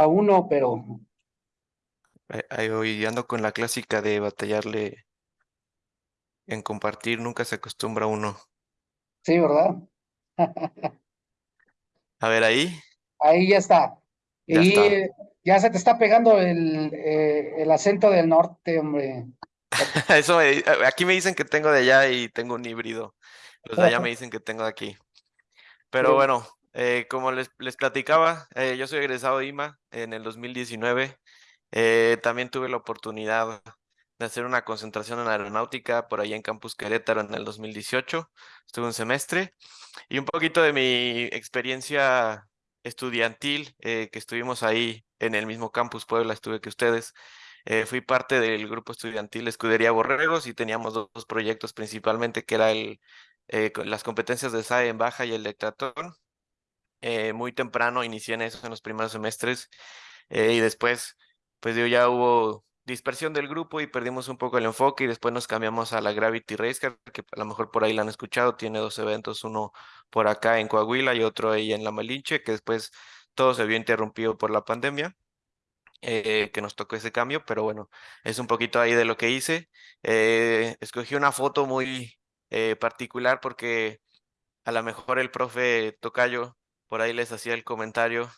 Aún no, pero Ahí- voy, ando con la clásica de batallarle en compartir, nunca se acostumbra uno. sí, ¿verdad? A ver, ahí, Ahí ya está. ya Y está. ya se te está pegando el, eh, el acento del norte, hombre. Eso me- aquí me dicen que tengo de allá y tengo un híbrido. Los de allá me dicen que tengo de aquí. Pero Sí. bueno, eh, como les, les platicaba, eh, yo soy egresado de IMA en el 2019. Eh, también tuve la oportunidad de hacer una concentración en aeronáutica por allá en Campus Querétaro en el 2018. Estuve un semestre y un poquito de mi experiencia estudiantil, eh, que estuvimos ahí en el mismo campus Puebla, estuve que ustedes. Eh, fui parte del grupo estudiantil Escudería Borregos y teníamos dos, dos proyectos principalmente, que era el, eh, las competencias de SAE en baja y el dectatón. Eh, muy temprano inicié en eso en los primeros semestres eh, y después, pues yo ya hubo dispersión del grupo y perdimos un poco el enfoque y después nos cambiamos a la Gravity Race Car, que a lo mejor por ahí la han escuchado, tiene dos eventos, uno por acá en Coahuila y otro ahí en La Malinche, que después todo se vio interrumpido por la pandemia eh, que nos tocó ese cambio, pero bueno, es un poquito ahí de lo que hice. Eh, escogí una foto muy eh, particular porque a lo mejor el profe Tocayo por ahí les hacía el comentario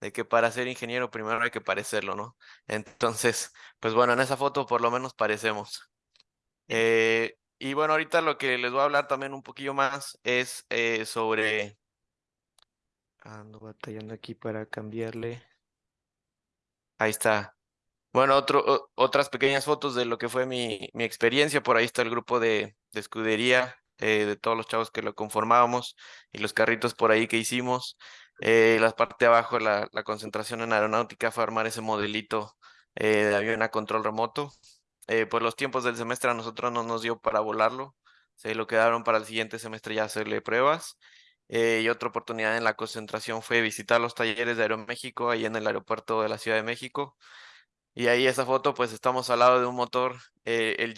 de que para ser ingeniero primero hay que parecerlo, ¿no? Entonces, pues bueno, en esa foto por lo menos parecemos. Eh, y bueno, ahorita lo que les voy a hablar también un poquillo más es eh, sobre... Ando batallando aquí para cambiarle. Ahí está. Bueno, otro, otras pequeñas fotos de lo que fue mi, mi experiencia. Por ahí está el grupo de, de escudería, eh, de todos los chavos que lo conformábamos y los carritos por ahí que hicimos. Eh, la parte de abajo, la, la concentración en aeronáutica fue armar ese modelito eh, de avión a control remoto. Eh, por los tiempos del semestre a nosotros no nos dio para volarlo. Se lo quedaron para el siguiente semestre ya hacerle pruebas. Y otra oportunidad en la concentración fue visitar los talleres de Aeroméxico ahí en el aeropuerto de la Ciudad de México. Y ahí esa foto, pues estamos al lado de un motor, el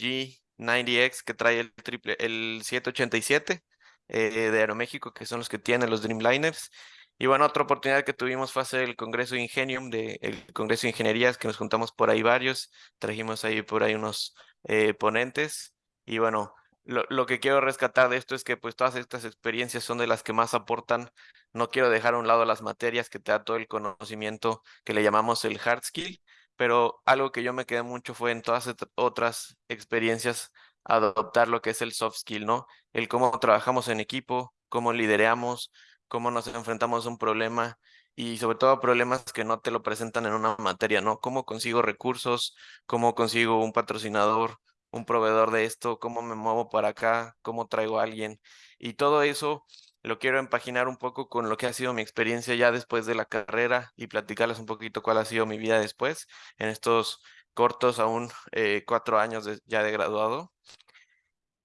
G90X que trae el triple, el 787 eh, de Aeroméxico, que son los que tienen los Dreamliners. Y bueno, otra oportunidad que tuvimos fue hacer el Congreso Ingenium, de, el Congreso de Ingenierías, que nos juntamos por ahí varios, trajimos ahí por ahí unos eh, ponentes. Y bueno, lo, lo que quiero rescatar de esto es que pues todas estas experiencias son de las que más aportan. No quiero dejar a un lado las materias que te da todo el conocimiento que le llamamos el hard skill, pero algo que yo me quedé mucho fue en todas otras experiencias adoptar lo que es el soft skill, ¿no? El cómo trabajamos en equipo, cómo lideramos, cómo nos enfrentamos a un problema y sobre todo problemas que no te lo presentan en una materia, ¿no? Cómo consigo recursos, cómo consigo un patrocinador, un proveedor de esto, cómo me muevo para acá, cómo traigo a alguien. Y todo eso lo quiero empaginar un poco con lo que ha sido mi experiencia ya después de la carrera y platicarles un poquito cuál ha sido mi vida después, en estos cortos, aún eh, cuatro años ya de graduado.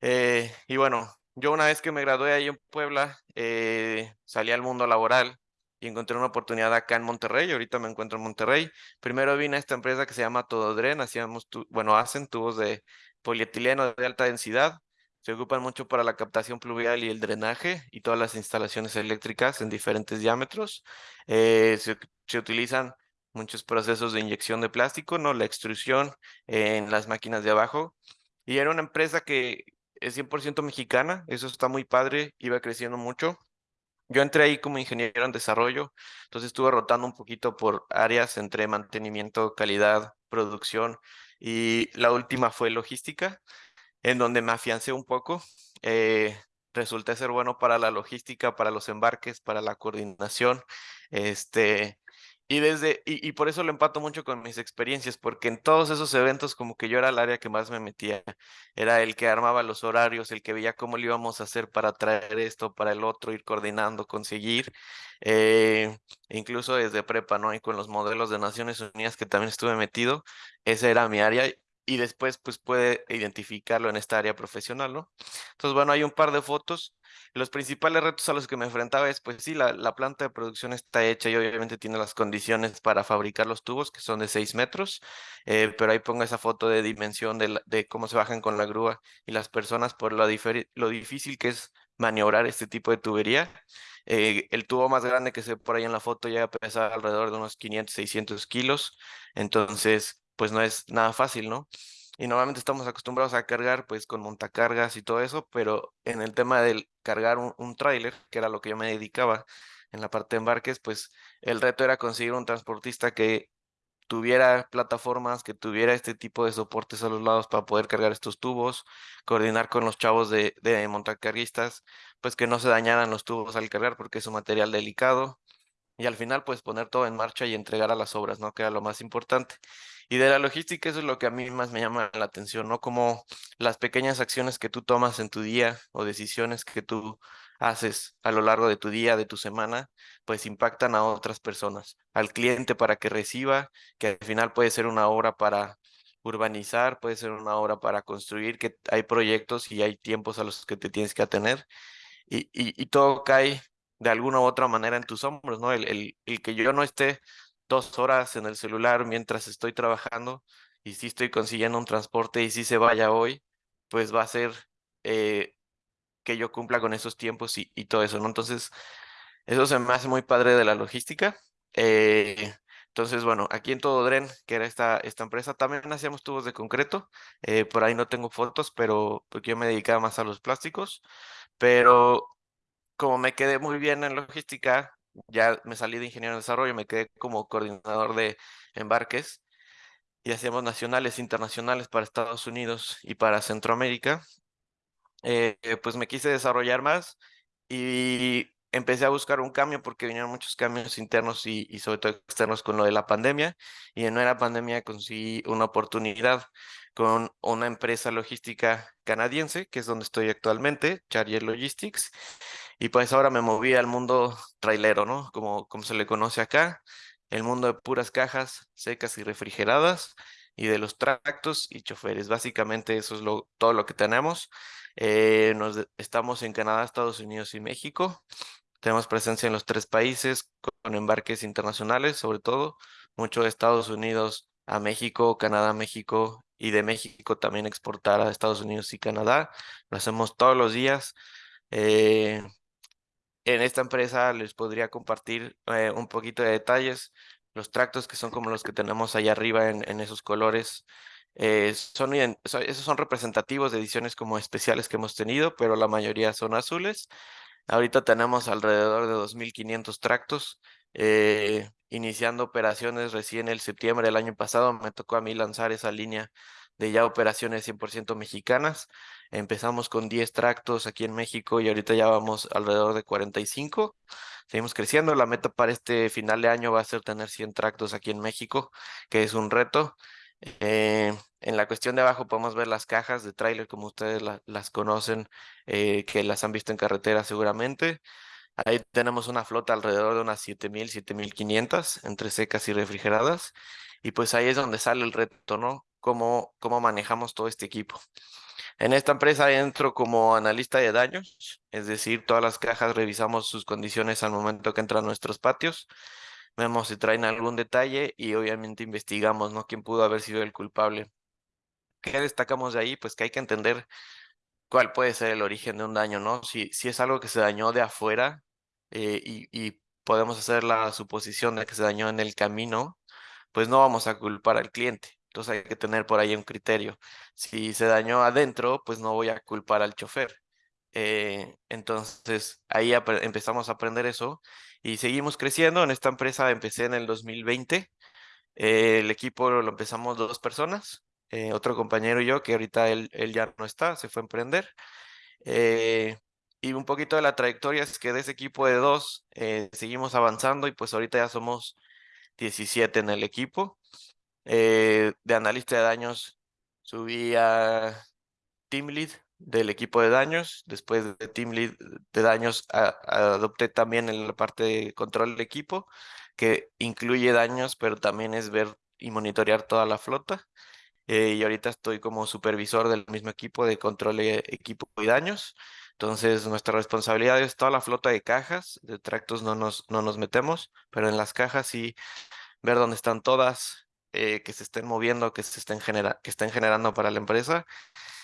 Eh, y bueno, yo una vez que me gradué ahí en Puebla, eh, salí al mundo laboral y encontré una oportunidad acá en Monterrey. Ahorita me encuentro en Monterrey. Primero vine a esta empresa que se llama Tododren, hacíamos, tu- bueno, hacen tubos de polietileno de alta densidad. Se ocupan mucho para la captación pluvial y el drenaje y todas las instalaciones eléctricas en diferentes diámetros. Eh, se, se utilizan muchos procesos de inyección de plástico, ¿no? La extrusión en las máquinas de abajo. Y era una empresa que es 100% mexicana, eso está muy padre, iba creciendo mucho. Yo entré ahí como ingeniero en desarrollo, entonces estuve rotando un poquito por áreas entre mantenimiento, calidad, producción y la última fue logística, en donde me afiancé un poco. Eh, resulté ser bueno para la logística, para los embarques, para la coordinación. Este, y desde, y, por eso lo empato mucho con mis experiencias, porque en todos esos eventos como que yo era el área que más me metía, era el que armaba los horarios, el que veía cómo lo íbamos a hacer para traer esto, para el otro, ir coordinando, conseguir, eh, incluso desde prepa, ¿no? Y con los modelos de Naciones Unidas que también estuve metido, esa era mi área y después pues puede identificarlo en esta área profesional, ¿no? Entonces, bueno, hay un par de fotos. Los principales retos a los que me enfrentaba es, pues sí, la, la planta de producción está hecha y obviamente tiene las condiciones para fabricar los tubos, que son de 6 metros, eh, pero ahí pongo esa foto de dimensión de, cómo se bajan con la grúa y las personas por lo, lo difícil que es maniobrar este tipo de tubería. Eh, el tubo más grande que se ve por ahí en la foto llega a pesar alrededor de unos 500, 600 kilos, entonces pues no es nada fácil, ¿no? Y normalmente estamos acostumbrados a cargar pues con montacargas y todo eso, pero en el tema del cargar un, un tráiler, que era lo que yo me dedicaba en la parte de embarques, pues el reto era conseguir un transportista que tuviera plataformas, que tuviera este tipo de soportes a los lados para poder cargar estos tubos, coordinar con los chavos de, de montacarguistas, pues que no se dañaran los tubos al cargar porque es un material delicado. Y al final, pues poner todo en marcha y entregar a las obras, ¿no? Que era lo más importante. Y de la logística, eso es lo que a mí más me llama la atención, ¿no? Como las pequeñas acciones que tú tomas en tu día o decisiones que tú haces a lo largo de tu día, de tu semana, pues impactan a otras personas, al cliente para que reciba, que al final puede ser una obra para urbanizar, puede ser una obra para construir, que hay proyectos y hay tiempos a los que te tienes que atener y, y, todo cae de alguna u otra manera en tus hombros, ¿no? El, el, el que yo no esté dos horas en el celular mientras estoy trabajando y si estoy consiguiendo un transporte y si se vaya hoy, pues va a ser eh, que yo cumpla con esos tiempos y, todo eso, ¿no? Entonces, eso se me hace muy padre de la logística. Eh, entonces, bueno, aquí en Todo Dren, que era esta, esta empresa, también hacíamos tubos de concreto. Eh, por ahí no tengo fotos, pero porque yo me dedicaba más a los plásticos. Pero como me quedé muy bien en logística, ya me salí de ingeniero de desarrollo, me quedé como coordinador de embarques y hacíamos nacionales, internacionales para Estados Unidos y para Centroamérica. Eh, pues me quise desarrollar más y empecé a buscar un cambio porque vinieron muchos cambios internos y, y, sobre todo externos con lo de la pandemia. Y en una pandemia conseguí una oportunidad con una empresa logística canadiense, que es donde estoy actualmente, Charrier Logistics. Y pues ahora me moví al mundo trailero, ¿no? Como, como se le conoce acá, el mundo de puras cajas secas y refrigeradas y de los tractos y choferes. Básicamente eso es todo lo que tenemos. Eh, nos, estamos en Canadá, Estados Unidos y México. Tenemos presencia en los tres países con embarques internacionales, sobre todo, mucho de Estados Unidos a México, Canadá, México y de México también exportar a Estados Unidos y Canadá. Lo hacemos todos los días. Eh, en esta empresa les podría compartir eh, un poquito de detalles. Los tractos que son como los que tenemos allá arriba en, esos colores eh, son, esos son representativos de ediciones como especiales que hemos tenido, pero la mayoría son azules. Ahorita tenemos alrededor de 2.500 tractos, eh, iniciando operaciones recién el septiembre del año pasado. Me tocó a mí lanzar esa línea de ya operaciones 100% mexicanas. Empezamos con 10 tractos aquí en México y ahorita ya vamos alrededor de 45. Seguimos creciendo. La meta para este final de año va a ser tener 100 tractos aquí en México, que es un reto. Eh, en la cuestión de abajo podemos ver las cajas de tráiler como ustedes la, las conocen, eh, que las han visto en carretera seguramente. Ahí tenemos una flota alrededor de unas 7.000, 7.500 entre secas y refrigeradas. Y pues ahí es donde sale el reto, ¿no? Cómo, cómo manejamos todo este equipo. En esta empresa entro como analista de daños, es decir, todas las cajas revisamos sus condiciones al momento que entran a nuestros patios vemos si traen algún detalle y obviamente investigamos, ¿no? ¿Quién pudo haber sido el culpable? ¿Qué destacamos de ahí? Pues que hay que entender cuál puede ser el origen de un daño, ¿no? Si, si es algo que se dañó de afuera eh, y, y podemos hacer la suposición de que se dañó en el camino, pues no vamos a culpar al cliente. Entonces hay que tener por ahí un criterio. Si se dañó adentro, pues no voy a culpar al chofer. Eh, entonces ahí empezamos a aprender eso y seguimos creciendo. En esta empresa empecé en el 2020. Eh, el equipo lo empezamos dos personas, eh, otro compañero y yo, que ahorita él, él, ya no está, se fue a emprender. Eh, y un poquito de la trayectoria es que de ese equipo de dos eh, seguimos avanzando y pues ahorita ya somos 17 en el equipo. Eh, de analista de daños subí a Team Lead del equipo de daños. Después de Team Lead de daños adopté también en la parte de control del equipo, que incluye daños, pero también es ver y monitorear toda la flota. Eh, y ahorita estoy como supervisor del mismo equipo de control de equipo y daños. Entonces, nuestra responsabilidad es toda la flota de cajas, de tractos no nos, no nos metemos, pero en las cajas sí ver dónde están todas, eh, que se estén moviendo, que se estén, genera que estén generando para la empresa.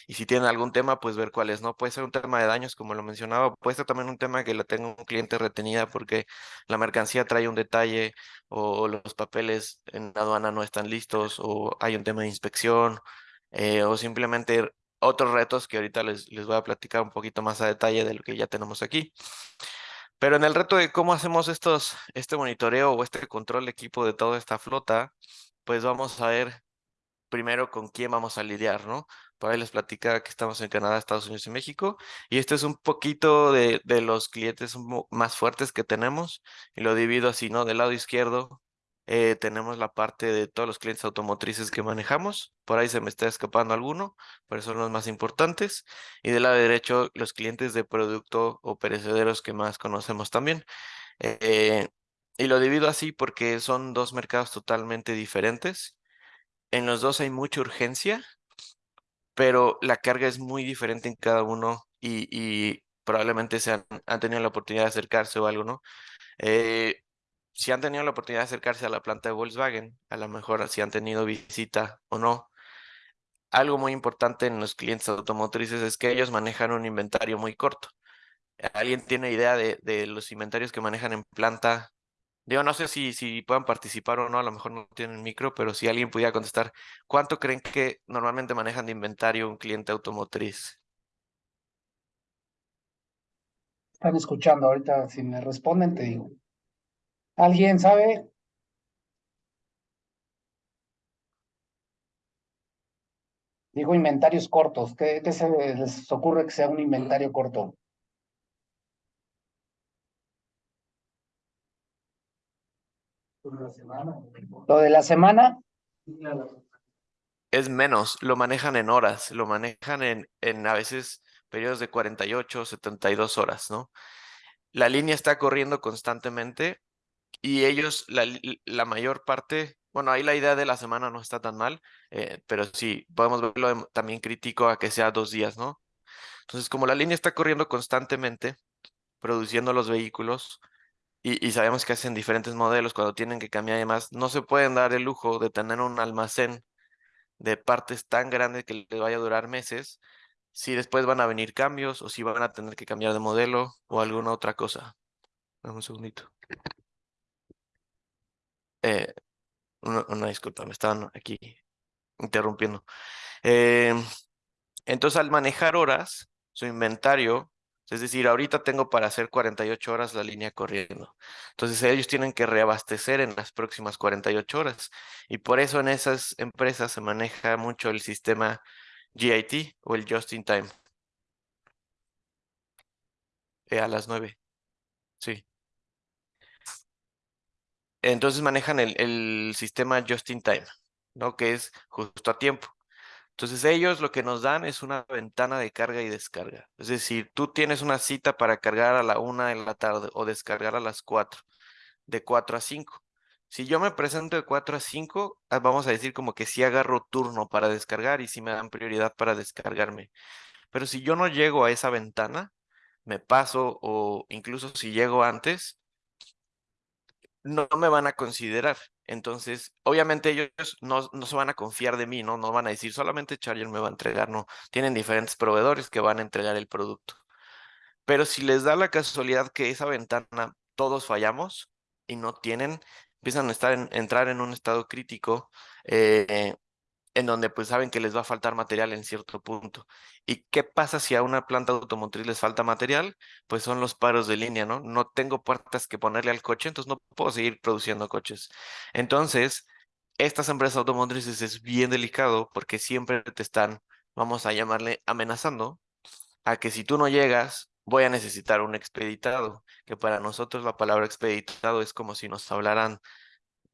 Y si tienen algún tema, pues ver cuál es, ¿no? Puede ser un tema de daños, como lo mencionaba, puede ser también un tema que la tenga un cliente retenida porque la mercancía trae un detalle o los papeles en la aduana no están listos o hay un tema de inspección eh, o simplemente otros retos que ahorita les, les voy a platicar un poquito más a detalle de lo que ya tenemos aquí. Pero en el reto de cómo hacemos estos, este monitoreo o este control de equipo de toda esta flota, pues vamos a ver primero con quién vamos a lidiar, ¿no? Por ahí les platica que estamos en Canadá, Estados Unidos y México. Y este es un poquito de, de los clientes más fuertes que tenemos. Y lo divido así, ¿no? Del lado izquierdo eh, tenemos la parte de todos los clientes automotrices que manejamos. Por ahí se me está escapando alguno, pero son los más importantes. Y del lado derecho, los clientes de producto o perecederos que más conocemos también. Eh, y lo divido así porque son dos mercados totalmente diferentes. En los dos hay mucha urgencia, pero la carga es muy diferente en cada uno y, probablemente se han, tenido la oportunidad de acercarse o algo, ¿no? Eh, si han tenido la oportunidad de acercarse a la planta de Volkswagen, a lo mejor si han tenido visita o no. Algo muy importante en los clientes automotrices es que ellos manejan un inventario muy corto. ¿Alguien tiene idea de, de los inventarios que manejan en planta Digo, no sé si, si puedan participar o no, a lo mejor no tienen micro, pero si alguien pudiera contestar, ¿cuánto creen que normalmente manejan de inventario un cliente automotriz? Están escuchando ahorita, si me responden, te digo. ¿Alguien sabe? Digo inventarios cortos. ¿Qué, qué se les ocurre que sea un inventario corto? Lo de la semana. Es menos, lo manejan en horas, lo manejan en, en a veces periodos de 48, 72 horas, ¿no? La línea está corriendo constantemente y ellos, la, la mayor parte, bueno, ahí la idea de la semana no está tan mal, eh, pero sí, podemos verlo también crítico a que sea dos días, ¿no? Entonces, como la línea está corriendo constantemente, produciendo los vehículos, y, sabemos que hacen diferentes modelos cuando tienen que cambiar y demás, no se pueden dar el lujo de tener un almacén de partes tan grande que les vaya a durar meses, si después van a venir cambios o si van a tener que cambiar de modelo o alguna otra cosa. Dame un segundito. Eh, una, disculpa, me estaban aquí interrumpiendo. Eh, entonces, al manejar horas, su inventario es decir, ahorita tengo para hacer 48 horas la línea corriendo. Entonces ellos tienen que reabastecer en las próximas 48 horas. Y por eso en esas empresas se maneja mucho el sistema GIT o el Just in Time. Eh, a las 9. Sí. Entonces manejan el, el sistema Just in Time, ¿no? Que es justo a tiempo. Entonces ellos lo que nos dan es una ventana de carga y descarga. Es decir, tú tienes una cita para cargar a la una de la tarde o descargar a las cuatro, de cuatro a cinco. Si yo me presento de cuatro a cinco, ah, vamos a decir como que sí agarro turno para descargar y sí me dan prioridad para descargarme. Pero si yo no llego a esa ventana, me paso o incluso si llego antes, no me van a considerar. Entonces, obviamente ellos no, no, se van a confiar de mí, ¿no? No van a decir solamente Charger me va a entregar, no. Tienen diferentes proveedores que van a entregar el producto. Pero si les da la casualidad que esa ventana todos fallamos y no tienen, empiezan a estar en, entrar en un estado crítico, eh, en donde pues saben que les va a faltar material en cierto punto. ¿Y qué pasa si a una planta automotriz les falta material? Pues son los paros de línea, ¿no? No tengo puertas que ponerle al coche, entonces no puedo seguir produciendo coches. Entonces, estas empresas automotrices es bien delicado porque siempre te están, vamos a llamarle, amenazando a que si tú no llegas, voy a necesitar un expeditado, que para nosotros la palabra expeditado es como si nos hablaran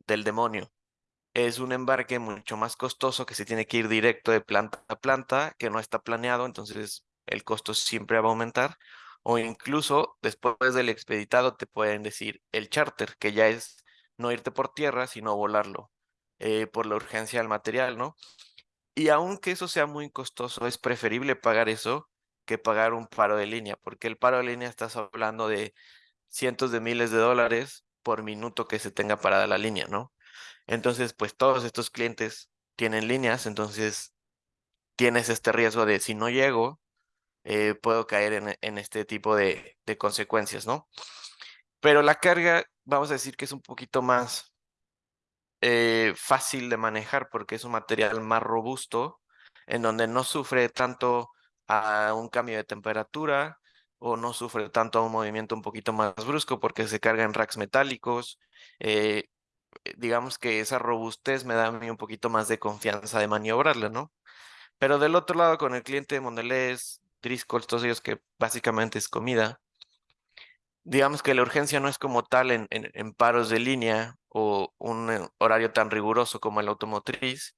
del demonio es un embarque mucho más costoso que se tiene que ir directo de planta a planta, que no está planeado, entonces el costo siempre va a aumentar. O incluso después del expeditado te pueden decir el charter, que ya es no irte por tierra, sino volarlo, eh, por la urgencia del material, ¿no? Y aunque eso sea muy costoso, es preferible pagar eso que pagar un paro de línea, porque el paro de línea estás hablando de cientos de miles de dólares por minuto que se tenga parada la línea, ¿no? Entonces, pues todos estos clientes tienen líneas, entonces tienes este riesgo de si no llego, eh, puedo caer en, en este tipo de, de consecuencias, ¿no? Pero la carga, vamos a decir que es un poquito más eh, fácil de manejar porque es un material más robusto, en donde no sufre tanto a un cambio de temperatura o no sufre tanto a un movimiento un poquito más brusco porque se carga en racks metálicos. eh, digamos que esa robustez me da a mí un poquito más de confianza de maniobrarla, ¿no? Pero del otro lado, con el cliente de Mondelez, Driscoll, todos ellos que básicamente es comida, digamos que la urgencia no es como tal en, en, paros de línea o un eh, horario tan riguroso como el automotriz,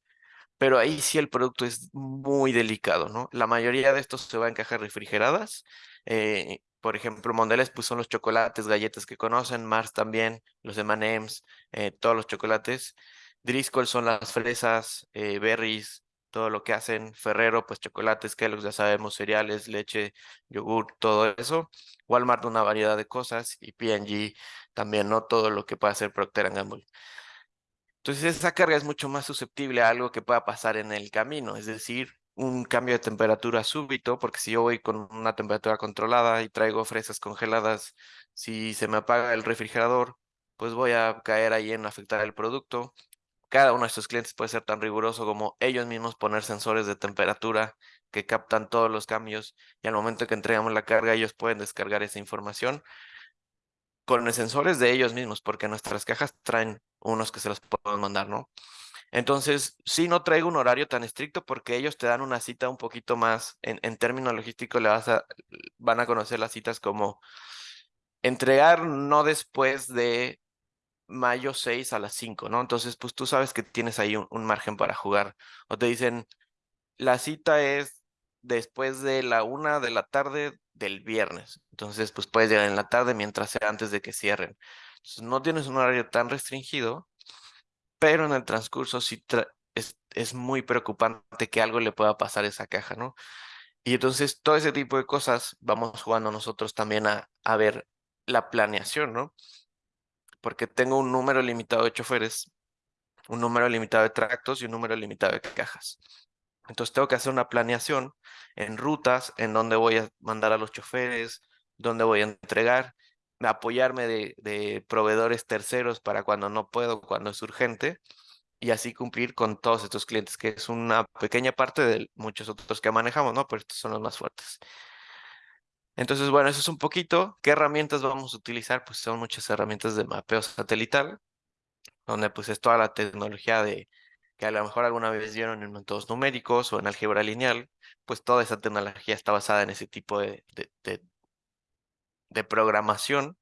pero ahí sí el producto es muy delicado, ¿no? La mayoría de estos se va en cajas refrigeradas. eh, por ejemplo, Mondelez pues son los chocolates, galletas que conocen, Mars también, los M&M's, eh, todos los chocolates. Driscoll son las fresas, eh, berries, todo lo que hacen. Ferrero, pues chocolates, Kellogg's, ya sabemos, cereales, leche, yogur, todo eso. Walmart una variedad de cosas y P&G también, ¿no? Todo lo que puede hacer Procter Gamble. Entonces esa carga es mucho más susceptible a algo que pueda pasar en el camino, es decir, un cambio de temperatura súbito, porque si yo voy con una temperatura controlada y traigo fresas congeladas, si se me apaga el refrigerador, pues voy a caer ahí en afectar el producto. Cada uno de estos clientes puede ser tan riguroso como ellos mismos poner sensores de temperatura que captan todos los cambios y al momento que entregamos la carga ellos pueden descargar esa información con sensores de ellos mismos, porque nuestras cajas traen unos que se los podemos mandar, ¿no? Entonces, sí, no traigo un horario tan estricto porque ellos te dan una cita un poquito más, en, en términos logísticos, le vas a, van a conocer las citas como entregar no después de mayo 6 a las 5, ¿no? Entonces, pues tú sabes que tienes ahí un, un margen para jugar. O te dicen, la cita es después de la una de la tarde del viernes. Entonces, pues puedes llegar en la tarde mientras sea antes de que cierren. Entonces, no tienes un horario tan restringido, pero en el transcurso sí es, muy preocupante que algo le pueda pasar a esa caja, ¿no? Y entonces todo ese tipo de cosas vamos jugando nosotros también a, a ver la planeación, ¿no? Porque tengo un número limitado de choferes, un número limitado de tractos y un número limitado de cajas. Entonces tengo que hacer una planeación en rutas, en dónde voy a mandar a los choferes, dónde voy a entregar, apoyarme de, proveedores terceros para cuando no puedo, cuando es urgente, y así cumplir con todos estos clientes, que es una pequeña parte de muchos otros que manejamos, ¿no? Pero estos son los más fuertes. Entonces, bueno, eso es un poquito. ¿Qué herramientas vamos a utilizar? Pues son muchas herramientas de mapeo satelital, donde pues es toda la tecnología de que a lo mejor alguna vez vieron en métodos numéricos o en álgebra lineal, pues toda esa tecnología está basada en ese tipo de, de programación.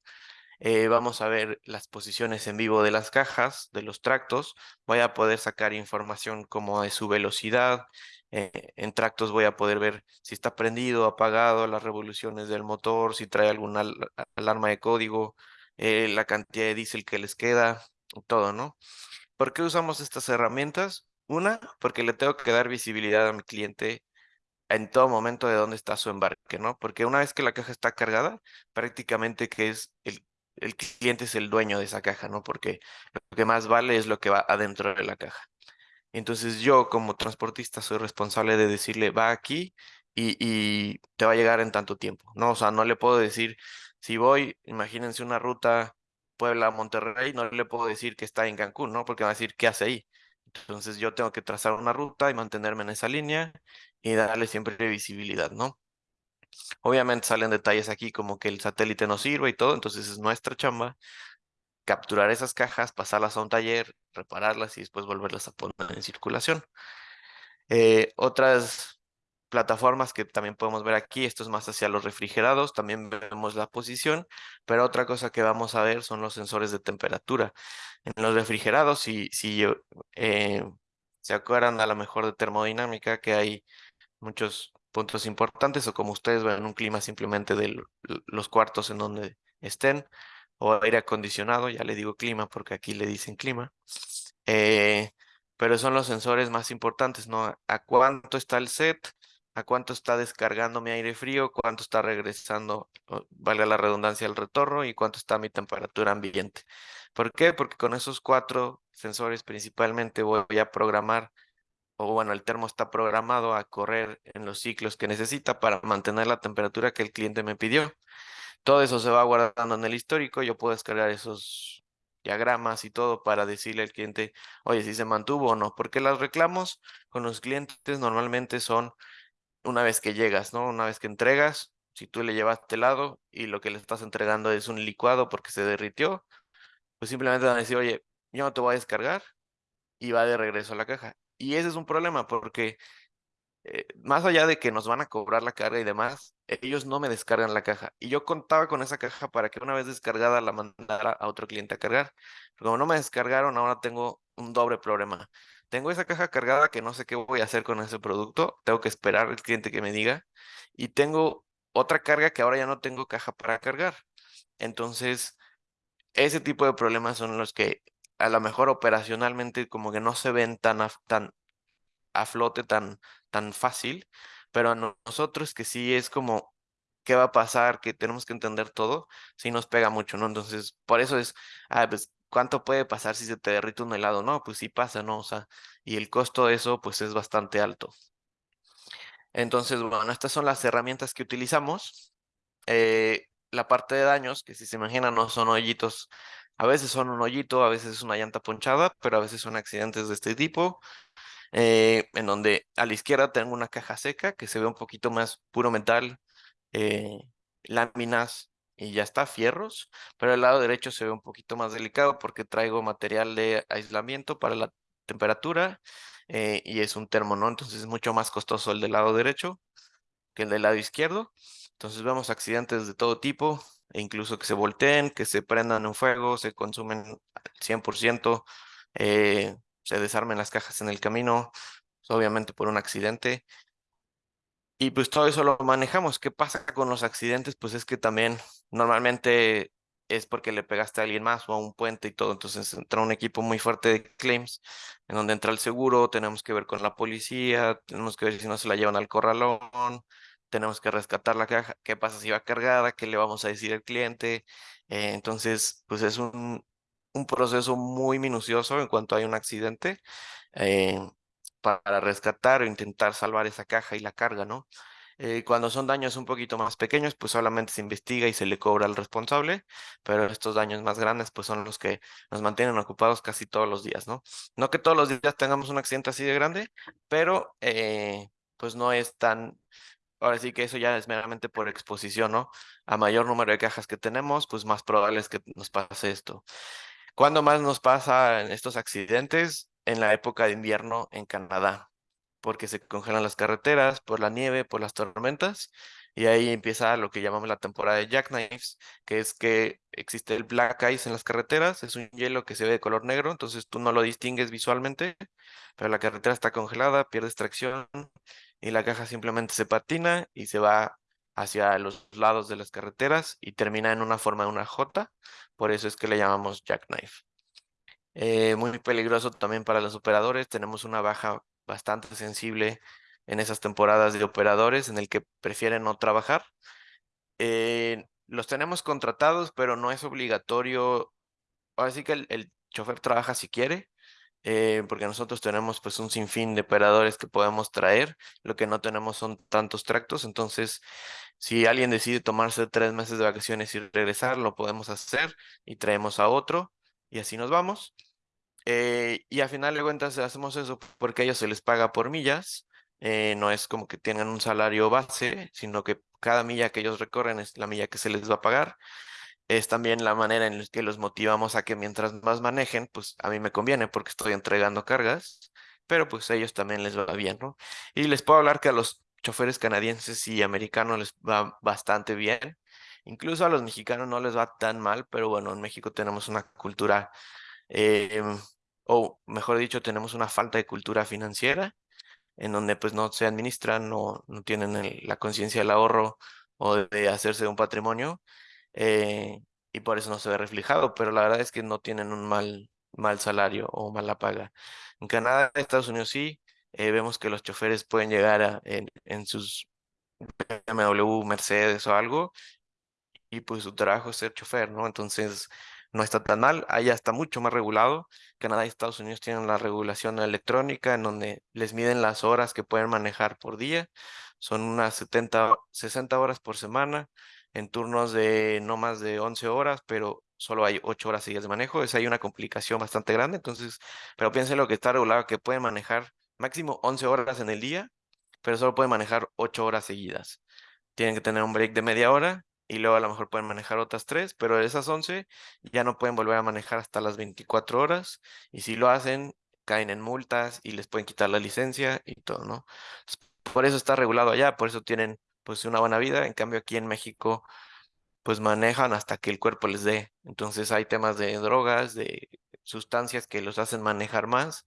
Eh, vamos a ver las posiciones en vivo de las cajas, de los tractos. Voy a poder sacar información como de su velocidad. Eh, en tractos voy a poder ver si está prendido, apagado, las revoluciones del motor, si trae alguna al alarma de código, eh, la cantidad de diésel que les queda, todo, ¿no? ¿Por qué usamos estas herramientas? Una, porque le tengo que dar visibilidad a mi cliente en todo momento de dónde está su embarque, ¿no? Porque una vez que la caja está cargada, prácticamente que es el, el cliente es el dueño de esa caja, ¿no? Porque lo que más vale es lo que va adentro de la caja. Entonces yo como transportista soy responsable de decirle, va aquí y, y te va a llegar en tanto tiempo, ¿no? O sea, no le puedo decir, si voy, imagínense una ruta Puebla a Monterrey, no le puedo decir que está en Cancún, ¿no? Porque va a decir, ¿qué hace ahí? Entonces yo tengo que trazar una ruta y mantenerme en esa línea y darle siempre visibilidad, ¿no? Obviamente salen detalles aquí como que el satélite no sirve y todo, entonces es nuestra chamba capturar esas cajas, pasarlas a un taller, repararlas y después volverlas a poner en circulación. Eh, otras plataformas que también podemos ver aquí, esto es más hacia los refrigerados, también vemos la posición, pero otra cosa que vamos a ver son los sensores de temperatura. En los refrigerados, si, si eh, se acuerdan a lo mejor de termodinámica, que hay muchos puntos importantes, o como ustedes ven, un clima simplemente de los cuartos en donde estén, o aire acondicionado, ya le digo clima porque aquí le dicen clima. Eh, pero son los sensores más importantes, ¿no? A cuánto está el set, a cuánto está descargando mi aire frío, cuánto está regresando, valga la redundancia, el retorno y cuánto está mi temperatura ambiente. ¿Por qué? Porque con esos cuatro sensores principalmente voy a programar, o bueno, el termo está programado a correr en los ciclos que necesita para mantener la temperatura que el cliente me pidió. Todo eso se va guardando en el histórico, yo puedo descargar esos diagramas y todo para decirle al cliente, oye, si se mantuvo o no, porque los reclamos con los clientes normalmente son una vez que llegas, ¿no? Una vez que entregas, si tú le llevaste helado y lo que le estás entregando es un licuado porque se derritió, pues simplemente van a decir, oye, yo no te voy a descargar y va de regreso a la caja. Y ese es un problema porque eh, más allá de que nos van a cobrar la carga y demás, ellos no me descargan la caja. Y yo contaba con esa caja para que una vez descargada la mandara a otro cliente a cargar. Como no me descargaron, ahora tengo un doble problema. Tengo esa caja cargada que no sé qué voy a hacer con ese producto. Tengo que esperar al cliente que me diga. Y tengo otra carga que ahora ya no tengo caja para cargar. Entonces, ese tipo de problemas son los que a lo mejor operacionalmente como que no se ven tan, tan a flote tan, tan fácil, pero a nosotros que sí es como, ¿qué va a pasar? Que tenemos que entender todo, sí nos pega mucho, ¿no? Entonces, por eso es, ah, pues, ¿cuánto puede pasar si se te derrite un helado? No, pues sí pasa, ¿no? O sea, y el costo de eso, pues es bastante alto. Entonces, bueno, estas son las herramientas que utilizamos. Eh, la parte de daños, que si se imaginan, no son hoyitos. A veces son un hoyito, a veces es una llanta ponchada, pero a veces son accidentes de este tipo. Eh, en donde a la izquierda tengo una caja seca que se ve un poquito más puro metal, eh, láminas y ya está, fierros, pero el lado derecho se ve un poquito más delicado porque traigo material de aislamiento para la temperatura eh, y es un termo, ¿no? Entonces es mucho más costoso el del lado derecho que el del lado izquierdo. Entonces vemos accidentes de todo tipo, e incluso que se volteen, que se prendan en fuego, se consumen al 100%, eh, se desarmen las cajas en el camino, obviamente por un accidente. Y pues todo eso lo manejamos. ¿Qué pasa con los accidentes? Pues es que también normalmente es porque le pegaste a alguien más o a un puente y todo. Entonces entra un equipo muy fuerte de claims, en donde entra el seguro, tenemos que ver con la policía, tenemos que ver si no se la llevan al corralón, tenemos que rescatar la caja, qué pasa si va cargada, qué le vamos a decir al cliente. Eh, entonces, pues es un, un proceso muy minucioso en cuanto hay un accidente eh, para rescatar o intentar salvar esa caja y la carga, ¿no? Eh, cuando son daños un poquito más pequeños, pues solamente se investiga y se le cobra al responsable, pero estos daños más grandes, pues son los que nos mantienen ocupados casi todos los días, ¿no? No que todos los días tengamos un accidente así de grande, pero eh, pues no es tan, ahora sí que eso ya es meramente por exposición, ¿no? A mayor número de cajas que tenemos, pues más probable es que nos pase esto. ¿Cuándo más nos pasa en estos accidentes? En la época de invierno en Canadá, porque se congelan las carreteras por la nieve, por las tormentas, y ahí empieza lo que llamamos la temporada de jackknives, que es que existe el black ice en las carreteras, es un hielo que se ve de color negro, entonces tú no lo distingues visualmente, pero la carretera está congelada, pierdes tracción y la caja simplemente se patina y se va hacia los lados de las carreteras y termina en una forma de una J, por eso es que le llamamos jackknife. Eh, muy peligroso también para los operadores, tenemos una baja bastante sensible en esas temporadas de operadores en el que prefieren no trabajar. Eh, los tenemos contratados, pero no es obligatorio. Ahora sí que el, chofer trabaja si quiere, eh, porque nosotros tenemos pues un sinfín de operadores que podemos traer, lo que no tenemos son tantos tractos, entonces si alguien decide tomarse tres meses de vacaciones y regresar, lo podemos hacer y traemos a otro y así nos vamos. Eh, y al final de cuentas hacemos eso porque a ellos se les paga por millas, eh, no es como que tengan un salario base, sino que cada milla que ellos recorren es la milla que se les va a pagar es también la manera en la que los motivamos a que mientras más manejen, pues a mí me conviene porque estoy entregando cargas, pero pues a ellos también les va bien, ¿no? Y les puedo hablar que a los choferes canadienses y americanos les va bastante bien. Incluso a los mexicanos no les va tan mal, pero bueno, en México tenemos una cultura, em, o mejor dicho, tenemos una falta de cultura financiera, en donde pues no se administran, no, no tienen la conciencia del ahorro o de hacerse un patrimonio. Eh, y por eso no se ve reflejado, pero la verdad es que no tienen un mal, mal salario o mala paga. En Canadá, Estados Unidos sí, eh, vemos que los choferes pueden llegar a, en, en sus BMW, Mercedes o algo, y pues su trabajo es ser chofer, ¿no? Entonces, no está tan mal. Allá está mucho más regulado. Canadá y Estados Unidos tienen la regulación electrónica en donde les miden las horas que pueden manejar por día. Son unas 70, 60 horas por semana en turnos de no más de 11 horas, pero solo hay 8 horas seguidas de manejo. Es ahí una complicación bastante grande. Entonces, pero piensen lo que está regulado, que pueden manejar máximo 11 horas en el día, pero solo pueden manejar 8 horas seguidas. Tienen que tener un break de media hora y luego a lo mejor pueden manejar otras 3, pero de esas 11 ya no pueden volver a manejar hasta las 24 horas y si lo hacen caen en multas y les pueden quitar la licencia y todo, ¿no? Por eso está regulado allá, por eso tienen pues una buena vida, en cambio aquí en México pues manejan hasta que el cuerpo les dé. Entonces hay temas de drogas, de sustancias que los hacen manejar más,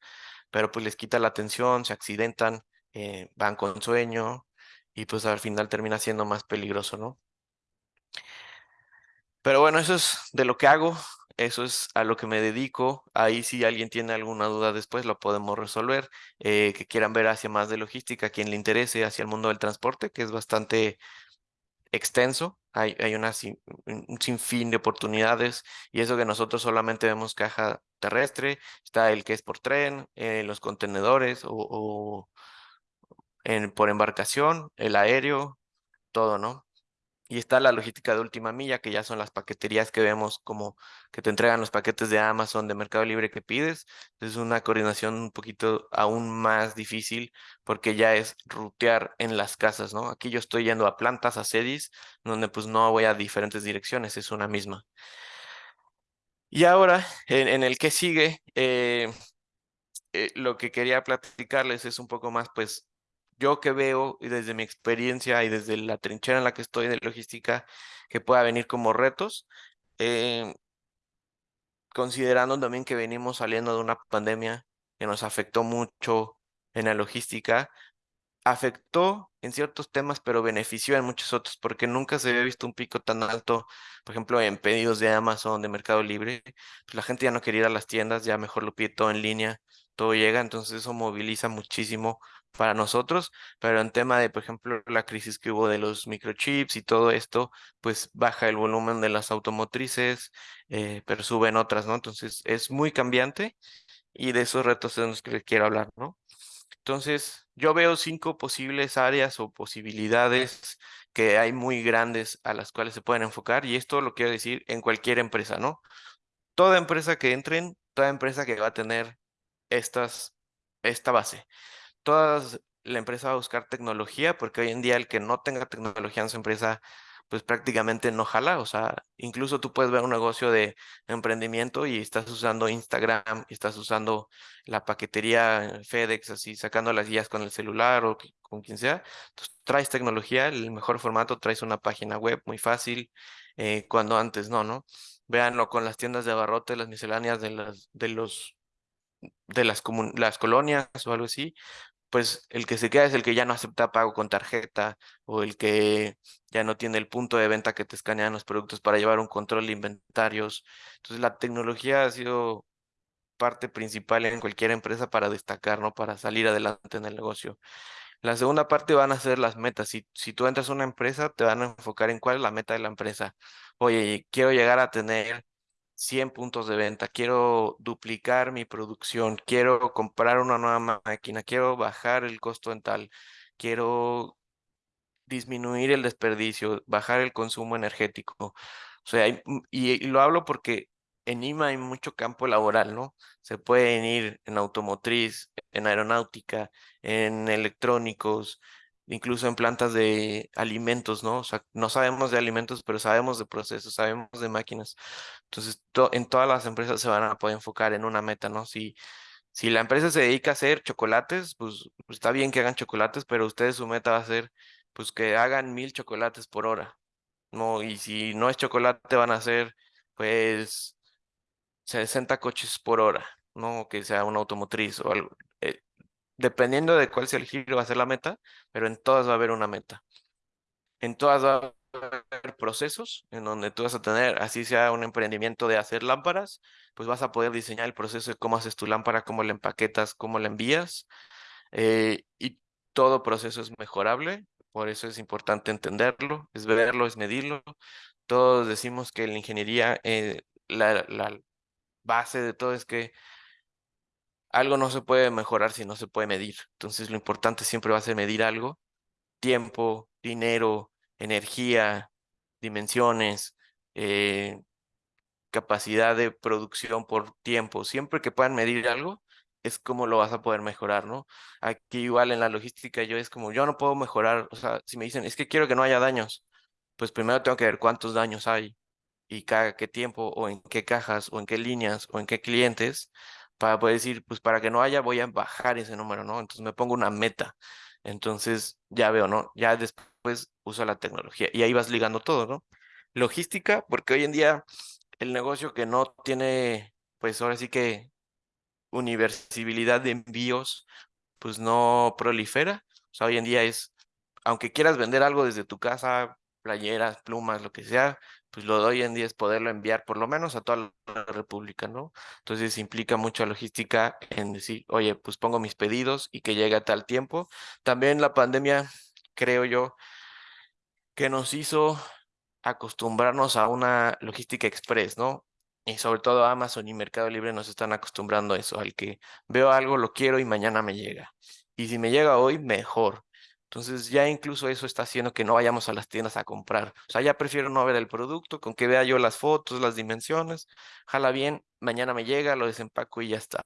pero pues les quita la atención, se accidentan, eh, van con sueño y pues al final termina siendo más peligroso, ¿no? Pero bueno, eso es de lo que hago, eso es a lo que me dedico. Ahí si alguien tiene alguna duda después lo podemos resolver. Eh, que quieran ver hacia más de logística, quien le interese hacia el mundo del transporte, que es bastante extenso. Hay, hay una un sinfín de oportunidades y eso que nosotros solamente vemos caja terrestre, está el que es por tren, eh, los contenedores o, o en, por embarcación, el aéreo, todo, ¿no? Y está la logística de última milla, que ya son las paqueterías que vemos como que te entregan los paquetes de Amazon, de Mercado Libre que pides. Es una coordinación un poquito aún más difícil porque ya es rutear en las casas, ¿no? Aquí yo estoy yendo a plantas, a sedis, donde pues no voy a diferentes direcciones, es una misma. Y ahora, en, el que sigue, eh, eh, lo que quería platicarles es un poco más, pues, yo que veo y desde mi experiencia y desde la trinchera en la que estoy de logística, que pueda venir como retos, eh, considerando también que venimos saliendo de una pandemia que nos afectó mucho en la logística, afectó en ciertos temas, pero benefició en muchos otros, porque nunca se había visto un pico tan alto, por ejemplo, en pedidos de Amazon, de Mercado Libre, pues la gente ya no quería ir a las tiendas, ya mejor lo pide todo en línea, todo llega, entonces eso moviliza muchísimo para nosotros, pero en tema de, por ejemplo, la crisis que hubo de los microchips y todo esto, pues baja el volumen de las automotrices, eh, pero suben otras, ¿no? Entonces es muy cambiante y de esos retos es los que les quiero hablar, ¿no? Entonces, yo veo cinco posibles áreas o posibilidades que hay muy grandes a las cuales se pueden enfocar y esto lo quiero decir en cualquier empresa, ¿no? Toda empresa que entren, toda empresa que va a tener estas, esta base toda la empresa va a buscar tecnología, porque hoy en día el que no tenga tecnología en su empresa, pues prácticamente no jala. O sea, incluso tú puedes ver un negocio de emprendimiento y estás usando Instagram, estás usando la paquetería FedEx, así sacando las guías con el celular o con quien sea. Entonces, traes tecnología, el mejor formato, traes una página web muy fácil, eh, cuando antes no, ¿no? Véanlo con las tiendas de abarrotes, las misceláneas de las, de los de las, las colonias o algo así, pues el que se queda es el que ya no acepta pago con tarjeta o el que ya no tiene el punto de venta que te escanean los productos para llevar un control de inventarios. Entonces la tecnología ha sido parte principal en cualquier empresa para destacar, ¿no? Para salir adelante en el negocio. La segunda parte van a ser las metas. Si, si tú entras a una empresa, te van a enfocar en cuál es la meta de la empresa. Oye, quiero llegar a tener 100 puntos de venta, quiero duplicar mi producción, quiero comprar una nueva máquina, quiero bajar el costo en tal, quiero disminuir el desperdicio, bajar el consumo energético. O sea, y, lo hablo porque en IMA hay mucho campo laboral, ¿no? Se pueden ir en automotriz, en aeronáutica, en electrónicos, incluso en plantas de alimentos, ¿no? O sea, no sabemos de alimentos, pero sabemos de procesos, sabemos de máquinas. Entonces, en todas las empresas se van a poder enfocar en una meta, ¿no? Si, si la empresa se dedica a hacer chocolates, pues, pues está bien que hagan chocolates, pero ustedes su meta va a ser, pues, que hagan mil chocolates por hora, ¿no? Y si no es chocolate, van a hacer, pues, 60 coches por hora, ¿no? Que sea una automotriz o algo. Dependiendo de cuál sea el giro, va a ser la meta, pero en todas va a haber una meta. En todas va a haber procesos en donde tú vas a tener, así sea un emprendimiento de hacer lámparas, pues vas a poder diseñar el proceso de cómo haces tu lámpara, cómo la empaquetas, cómo la envías. Eh, y todo proceso es mejorable, por eso es importante entenderlo, es verlo, es medirlo. Todos decimos que la ingeniería eh, la base de todo es que algo no se puede mejorar si no se puede medir. Entonces lo importante siempre va a ser medir algo, tiempo, dinero, energía, dimensiones, eh, capacidad de producción por tiempo. Siempre que puedan medir algo, es como lo vas a poder mejorar, ¿no? Aquí igual en la logística yo es como, yo no puedo mejorar, o sea, si me dicen, es que quiero que no haya daños, pues primero tengo que ver cuántos daños hay y cada qué tiempo o en qué cajas o en qué líneas o en qué clientes para poder decir, pues para que no haya voy a bajar ese número, ¿no? Entonces me pongo una meta. Entonces ya veo, ¿no? Ya después uso la tecnología y ahí vas ligando todo, ¿no? Logística, porque hoy en día el negocio que no tiene, pues ahora sí que universalidad de envíos, pues no prolifera. O sea, hoy en día es, aunque quieras vender algo desde tu casa, playeras, plumas, lo que sea, pues lo de hoy en día es poderlo enviar por lo menos a toda la República, ¿no? Entonces implica mucha logística en decir, oye, pues pongo mis pedidos y que llegue a tal tiempo. También la pandemia, creo yo, que nos hizo acostumbrarnos a una logística express, ¿no? Y sobre todo Amazon y Mercado Libre nos están acostumbrando a eso, al que veo algo, lo quiero y mañana me llega. Y si me llega hoy, mejor. Entonces ya incluso eso está haciendo que no vayamos a las tiendas a comprar. O sea, ya prefiero no ver el producto, con que vea yo las fotos, las dimensiones, jala bien, mañana me llega, lo desempaco y ya está.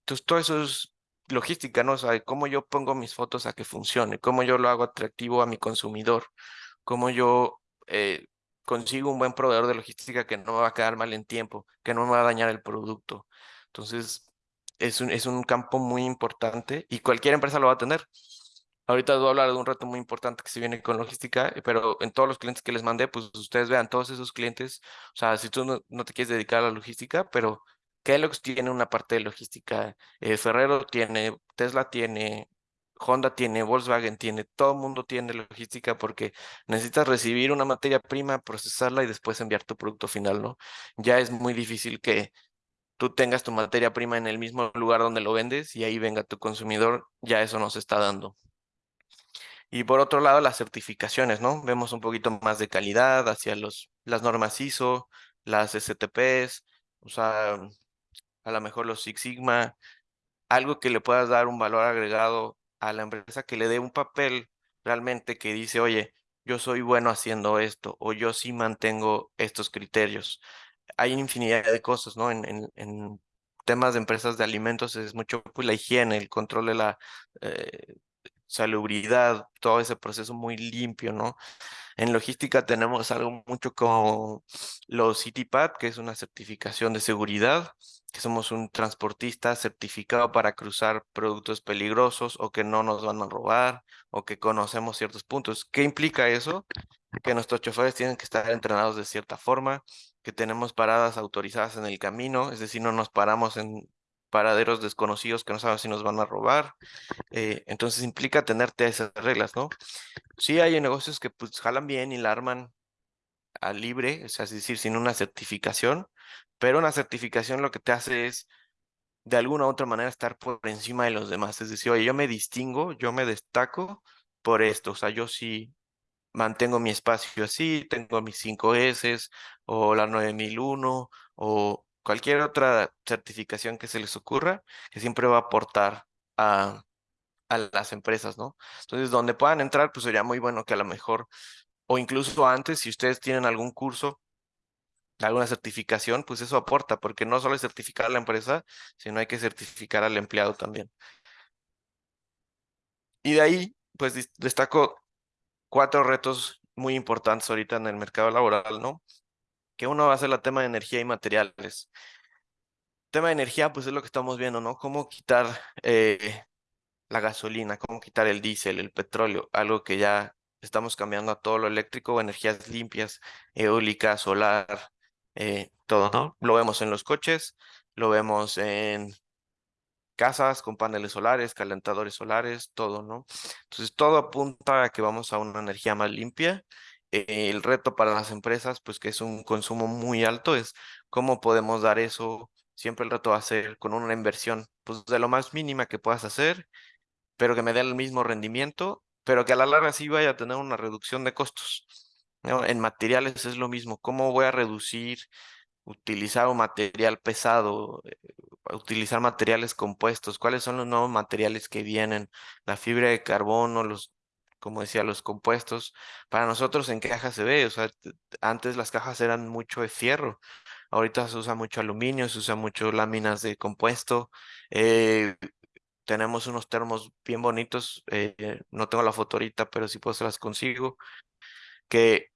Entonces todo eso es logística, ¿no? O sea, cómo yo pongo mis fotos a que funcione, cómo yo lo hago atractivo a mi consumidor, cómo yo eh, consigo un buen proveedor de logística que no me va a quedar mal en tiempo, que no me va a dañar el producto. Entonces, es un, es un campo muy importante y cualquier empresa lo va a tener. Ahorita voy a hablar de un reto muy importante que se viene con logística, pero en todos los clientes que les mandé, pues ustedes vean, todos esos clientes, o sea, si tú no, te quieres dedicar a la logística, pero Kellogg's tiene una parte de logística, eh, Ferrero tiene, Tesla tiene, Honda tiene, Volkswagen tiene, todo el mundo tiene logística porque necesitas recibir una materia prima, procesarla y después enviar tu producto final, ¿no? Ya es muy difícil que tú tengas tu materia prima en el mismo lugar donde lo vendes y ahí venga tu consumidor, ya eso nos está dando. Y por otro lado, las certificaciones, ¿no? Vemos un poquito más de calidad hacia los, las normas ISO, las STPs, o sea, a lo mejor los Six Sigma, algo que le puedas dar un valor agregado a la empresa, que le dé un papel realmente que dice, oye, yo soy bueno haciendo esto, o yo sí mantengo estos criterios. Hay infinidad de cosas, ¿no? En, temas de empresas de alimentos es mucho pues, la higiene, el control de la eh, salubridad, todo ese proceso muy limpio, ¿no? En logística tenemos algo mucho como los CityPad, que es una certificación de seguridad, que somos un transportista certificado para cruzar productos peligrosos o que no nos van a robar o que conocemos ciertos puntos. ¿Qué implica eso? Que nuestros choferes tienen que estar entrenados de cierta forma, que tenemos paradas autorizadas en el camino, es decir, no nos paramos en paraderos desconocidos que no saben si nos van a robar. Eh, entonces implica tenerte esas reglas, ¿no? Sí hay negocios que pues jalan bien y la arman a libre, es decir, sin una certificación, pero una certificación lo que te hace es de alguna u otra manera estar por encima de los demás. Es decir, oye, yo me distingo, yo me destaco por esto. O sea, yo sí mantengo mi espacio así, tengo mis 5 S o la 9001 o cualquier otra certificación que se les ocurra, que siempre va a aportar a, a las empresas, ¿no? Entonces, donde puedan entrar, pues sería muy bueno que a lo mejor, o incluso antes, si ustedes tienen algún curso, alguna certificación, pues eso aporta, porque no solo es certificar a la empresa, sino hay que certificar al empleado también. Y de ahí, pues destaco cuatro retos muy importantes ahorita en el mercado laboral, ¿no? Que uno va a ser el tema de energía y materiales. tema de energía, pues es lo que estamos viendo, ¿no? Cómo quitar eh, la gasolina, cómo quitar el diésel, el petróleo, algo que ya estamos cambiando a todo lo eléctrico, energías limpias, eólica, solar, eh, todo, ¿no? Lo vemos en los coches, lo vemos en casas con paneles solares, calentadores solares, todo, ¿no? Entonces, todo apunta a que vamos a una energía más limpia. El reto para las empresas, pues que es un consumo muy alto, es cómo podemos dar eso. Siempre el reto va a ser con una inversión, pues de lo más mínima que puedas hacer, pero que me dé el mismo rendimiento, pero que a la larga sí vaya a tener una reducción de costos. En materiales es lo mismo. ¿Cómo voy a reducir utilizar un material pesado, eh, utilizar materiales compuestos, cuáles son los nuevos materiales que vienen, la fibra de carbono, los, como decía, los compuestos. Para nosotros en caja se ve, o sea, antes las cajas eran mucho de fierro, ahorita se usa mucho aluminio, se usa mucho láminas de compuesto. Eh, tenemos unos termos bien bonitos, eh, no tengo la foto ahorita, pero sí puedo se las consigo, que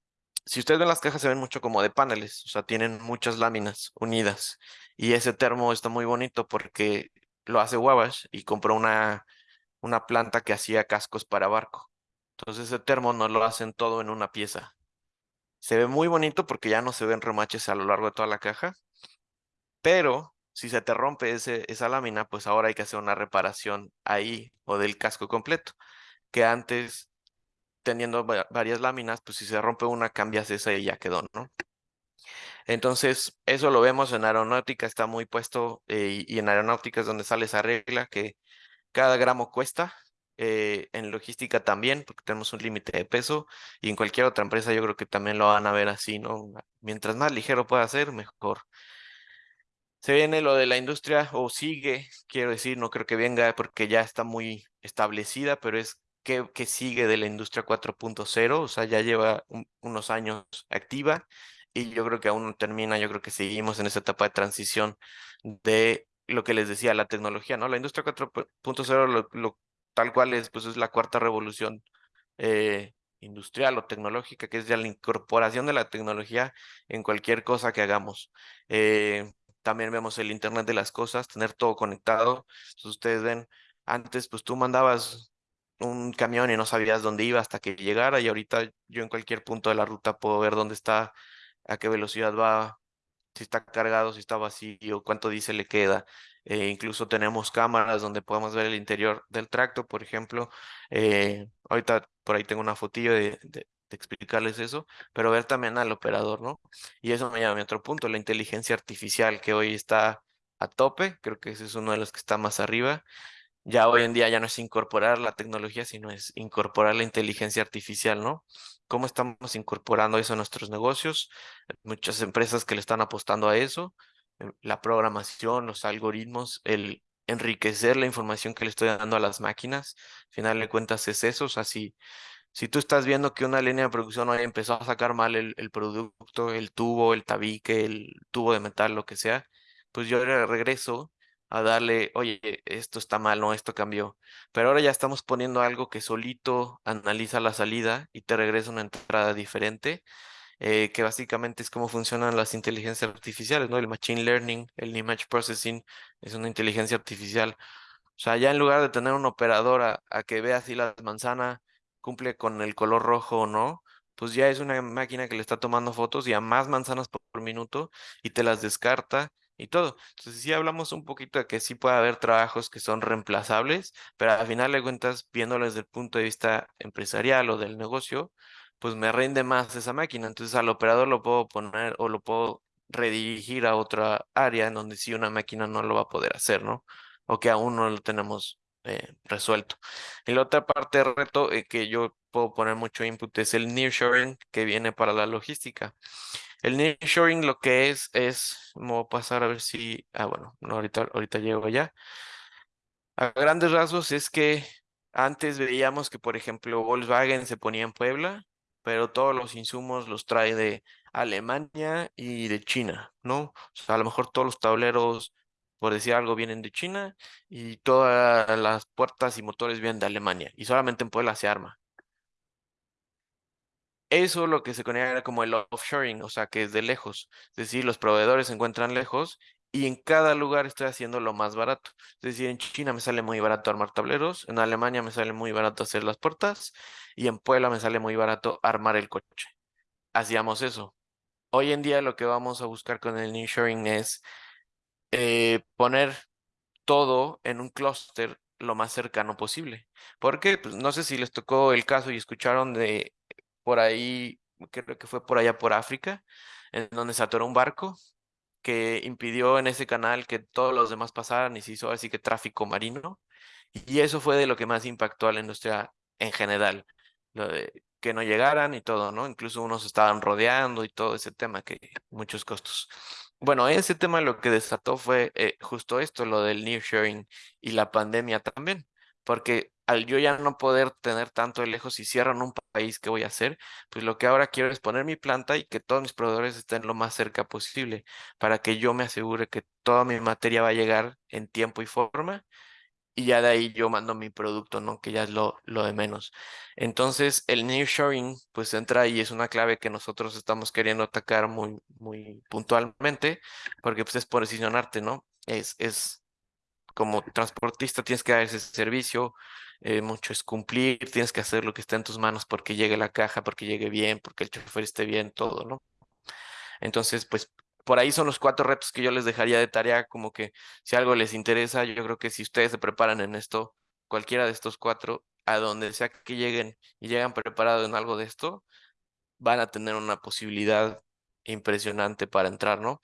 si ustedes ven las cajas se ven mucho como de paneles, o sea, tienen muchas láminas unidas. Y ese termo está muy bonito porque lo hace Wabash y compró una, una planta que hacía cascos para barco. Entonces ese termo no lo hacen todo en una pieza. Se ve muy bonito porque ya no se ven remaches a lo largo de toda la caja. Pero si se te rompe esa lámina, pues ahora hay que hacer una reparación ahí o del casco completo. Que antes teniendo varias láminas, pues si se rompe una, cambias esa y ya quedó, ¿no? Entonces, eso lo vemos en aeronáutica, está muy puesto, eh, y en aeronáutica es donde sale esa regla que cada gramo cuesta, eh, en logística también, porque tenemos un límite de peso, y en cualquier otra empresa yo creo que también lo van a ver así, ¿no? Mientras más ligero pueda ser, mejor. Se viene lo de la industria, o sigue, quiero decir, no creo que venga porque ya está muy establecida, pero es que, sigue de la industria 4.0, o sea, ya lleva unos años activa y yo creo que aún no termina, yo creo que seguimos en esa etapa de transición de lo que les decía, la tecnología, ¿no? La industria 4.0, lo, lo, tal cual es, pues es la cuarta revolución eh, industrial o tecnológica, que es ya la incorporación de la tecnología en cualquier cosa que hagamos. Eh, también vemos el Internet de las cosas, tener todo conectado. Entonces ustedes ven, antes pues tú mandabas un camión y no sabías dónde iba hasta que llegara y ahorita yo en cualquier punto de la ruta puedo ver dónde está, a qué velocidad va, si está cargado, si está vacío, cuánto diésel le queda. Eh, incluso tenemos cámaras donde podemos ver el interior del tracto, por ejemplo. Eh, ahorita por ahí tengo una fotillo de, de, explicarles eso, pero ver también al operador, ¿no? Y eso me llama a otro punto, la inteligencia artificial que hoy está a tope, creo que ese es uno de los que está más arriba ya hoy en día ya no es incorporar la tecnología, sino es incorporar la inteligencia artificial, ¿no? ¿Cómo estamos incorporando eso a nuestros negocios? Muchas empresas que le están apostando a eso, la programación, los algoritmos, el enriquecer la información que le estoy dando a las máquinas. Al final de cuentas es eso, o sea, si, tú estás viendo que una línea de producción hoy empezó a sacar mal el, el producto, el tubo, el tabique, el tubo de metal, lo que sea, pues yo regreso a darle, oye, esto está mal, no, esto cambió. Pero ahora ya estamos poniendo algo que solito analiza la salida y te regresa una entrada diferente, eh, que básicamente es cómo funcionan las inteligencias artificiales, ¿no? El machine learning, el image processing, es una inteligencia artificial. O sea, ya en lugar de tener un operador a, a que vea si la manzana cumple con el color rojo o no, pues ya es una máquina que le está tomando fotos y a más manzanas por minuto y te las descarta y todo. Entonces sí hablamos un poquito de que sí puede haber trabajos que son reemplazables, pero al final de cuentas, viéndolo desde el punto de vista empresarial o del negocio, pues me rinde más esa máquina. Entonces al operador lo puedo poner o lo puedo redirigir a otra área en donde sí una máquina no lo va a poder hacer, ¿no? O que aún no lo tenemos eh, resuelto. Y la otra parte de reto eh, que yo puedo poner mucho input es el nearshoring que viene para la logística. El nearshoring lo que es, es, me voy a pasar a ver si, ah, bueno, no, ahorita, ahorita llego allá. A grandes rasgos es que antes veíamos que, por ejemplo, Volkswagen se ponía en Puebla, pero todos los insumos los trae de Alemania y de China, ¿no? O sea, a lo mejor todos los tableros, por decir algo, vienen de China y todas las puertas y motores vienen de Alemania y solamente en Puebla se arma. Eso lo que se conocía era como el offshoring, o sea, que es de lejos. Es decir, los proveedores se encuentran lejos y en cada lugar estoy haciendo lo más barato. Es decir, en China me sale muy barato armar tableros, en Alemania me sale muy barato hacer las puertas y en Puebla me sale muy barato armar el coche. Hacíamos eso. Hoy en día lo que vamos a buscar con el nearshoring es eh, poner todo en un clúster lo más cercano posible. Porque pues, no sé si les tocó el caso y escucharon de por ahí, creo que fue por allá por África, en donde se atoró un barco que impidió en ese canal que todos los demás pasaran y se hizo así que tráfico marino. Y eso fue de lo que más impactó a la industria en general, lo de que no llegaran y todo, ¿no? Incluso unos estaban rodeando y todo ese tema, que muchos costos. Bueno, ese tema lo que desató fue eh, justo esto, lo del nearshoring y la pandemia también, porque al yo ya no poder tener tanto de lejos y cierran un país, ¿qué voy a hacer? Pues lo que ahora quiero es poner mi planta y que todos mis proveedores estén lo más cerca posible para que yo me asegure que toda mi materia va a llegar en tiempo y forma y ya de ahí yo mando mi producto, ¿no? Que ya es lo, lo de menos. Entonces, el nearshoring, pues entra y es una clave que nosotros estamos queriendo atacar muy, muy puntualmente, porque pues es posicionarte, ¿no? Es, es como transportista tienes que dar ese servicio, eh, mucho es cumplir, tienes que hacer lo que está en tus manos porque llegue la caja, porque llegue bien, porque el chofer esté bien, todo, ¿no? Entonces, pues por ahí son los cuatro retos que yo les dejaría de tarea, como que si algo les interesa, yo creo que si ustedes se preparan en esto, cualquiera de estos cuatro, a donde sea que lleguen y llegan preparados en algo de esto, van a tener una posibilidad impresionante para entrar, ¿no?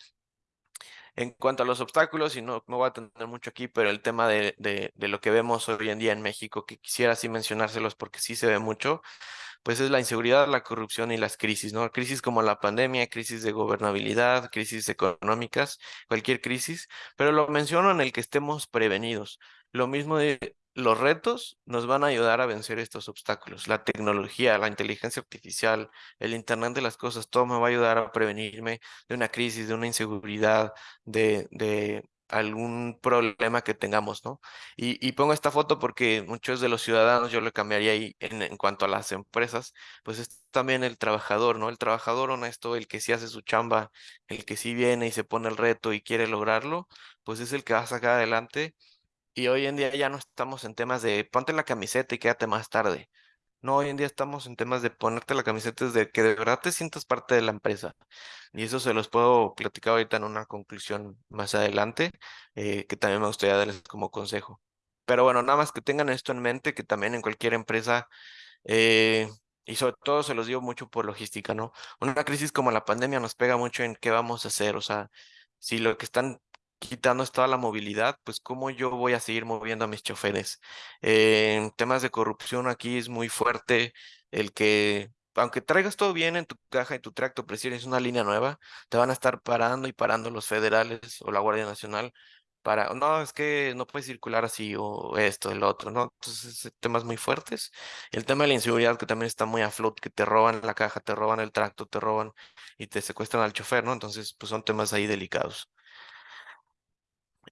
En cuanto a los obstáculos, y no me voy a tener mucho aquí, pero el tema de, de, de lo que vemos hoy en día en México, que quisiera así mencionárselos porque sí se ve mucho, pues es la inseguridad, la corrupción y las crisis, ¿no? Crisis como la pandemia, crisis de gobernabilidad, crisis económicas, cualquier crisis, pero lo menciono en el que estemos prevenidos. Lo mismo de los retos nos van a ayudar a vencer estos obstáculos. La tecnología, la inteligencia artificial, el Internet de las cosas, todo me va a ayudar a prevenirme de una crisis, de una inseguridad, de, algún problema que tengamos, ¿no? Y, pongo esta foto porque muchos de los ciudadanos, yo le cambiaría ahí en, en, cuanto a las empresas, pues es también el trabajador, ¿no? El trabajador honesto, el que sí hace su chamba, el que sí viene y se pone el reto y quiere lograrlo, pues es el que va a sacar adelante. Y hoy en día ya no estamos en temas de ponte la camiseta y quédate más tarde. No, hoy en día estamos en temas de ponerte la camiseta desde que de verdad te sientas parte de la empresa. Y eso se los puedo platicar ahorita en una conclusión más adelante, eh, que también me gustaría darles como consejo. Pero bueno, nada más que tengan esto en mente, que también en cualquier empresa, eh, y sobre todo se los digo mucho por logística, ¿no? Una crisis como la pandemia nos pega mucho en qué vamos a hacer, o sea, si lo que están quitando toda la movilidad, pues cómo yo voy a seguir moviendo a mis choferes. en temas de corrupción aquí es muy fuerte el que, aunque traigas todo bien en tu caja y tu tracto, prefieres una línea nueva, te van a estar parando y parando los federales o la Guardia Nacional para, no, es que no puedes circular así o esto, el otro, ¿no? Entonces, temas muy fuertes. El tema de la inseguridad que también está muy a flote, que te roban la caja, te roban el tracto, te roban y te secuestran al chofer, ¿no? Entonces, pues son temas ahí delicados.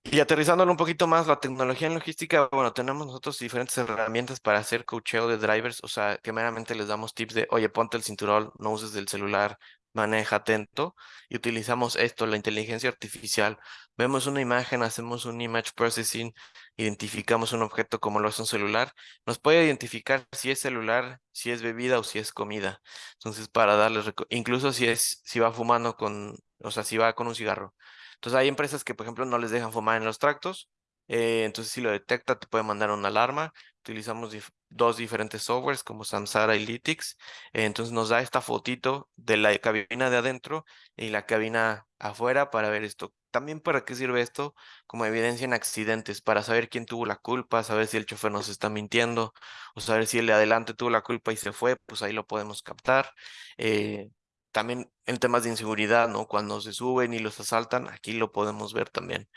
Y aterrizándolo un poquito más, la tecnología en logística, bueno, tenemos nosotros diferentes herramientas para hacer coacheo de drivers, o sea, que meramente les damos tips de, oye, ponte el cinturón, no uses el celular, maneja atento, y utilizamos esto, la inteligencia artificial. Vemos una imagen, hacemos un image processing, identificamos un objeto como lo es un celular, nos puede identificar si es celular, si es bebida o si es comida. Entonces, para darles, incluso si es, si va fumando con, o sea, si va con un cigarro. Entonces hay empresas que, por ejemplo, no les dejan fumar en los tractos. Eh, entonces, si lo detecta, te puede mandar una alarma. Utilizamos dos diferentes softwares como Samsara y Lytics. Eh, entonces nos da esta fotito de la cabina de adentro y la cabina afuera para ver esto. También para qué sirve esto como evidencia en accidentes, para saber quién tuvo la culpa, saber si el chofer nos está mintiendo o saber si el de adelante tuvo la culpa y se fue, pues ahí lo podemos captar. Eh, también en temas de inseguridad, ¿no? Cuando se suben y los asaltan, aquí lo podemos ver también.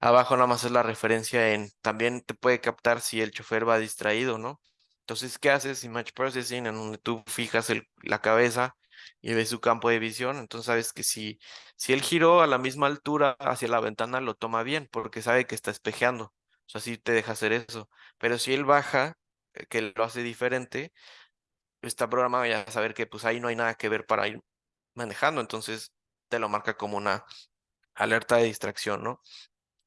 Abajo nada más es la referencia en, también te puede captar si el chofer va distraído, ¿no? Entonces, ¿qué haces? Image Processing, en donde tú fijas la cabeza y ves su campo de visión, entonces sabes que si, si él giró a la misma altura hacia la ventana, lo toma bien, porque sabe que está espejeando. O sea, te deja hacer eso. Pero si él baja, eh, que lo hace diferente, está programado ya a saber que pues ahí no hay nada que ver para ir manejando, entonces te lo marca como una alerta de distracción, ¿no?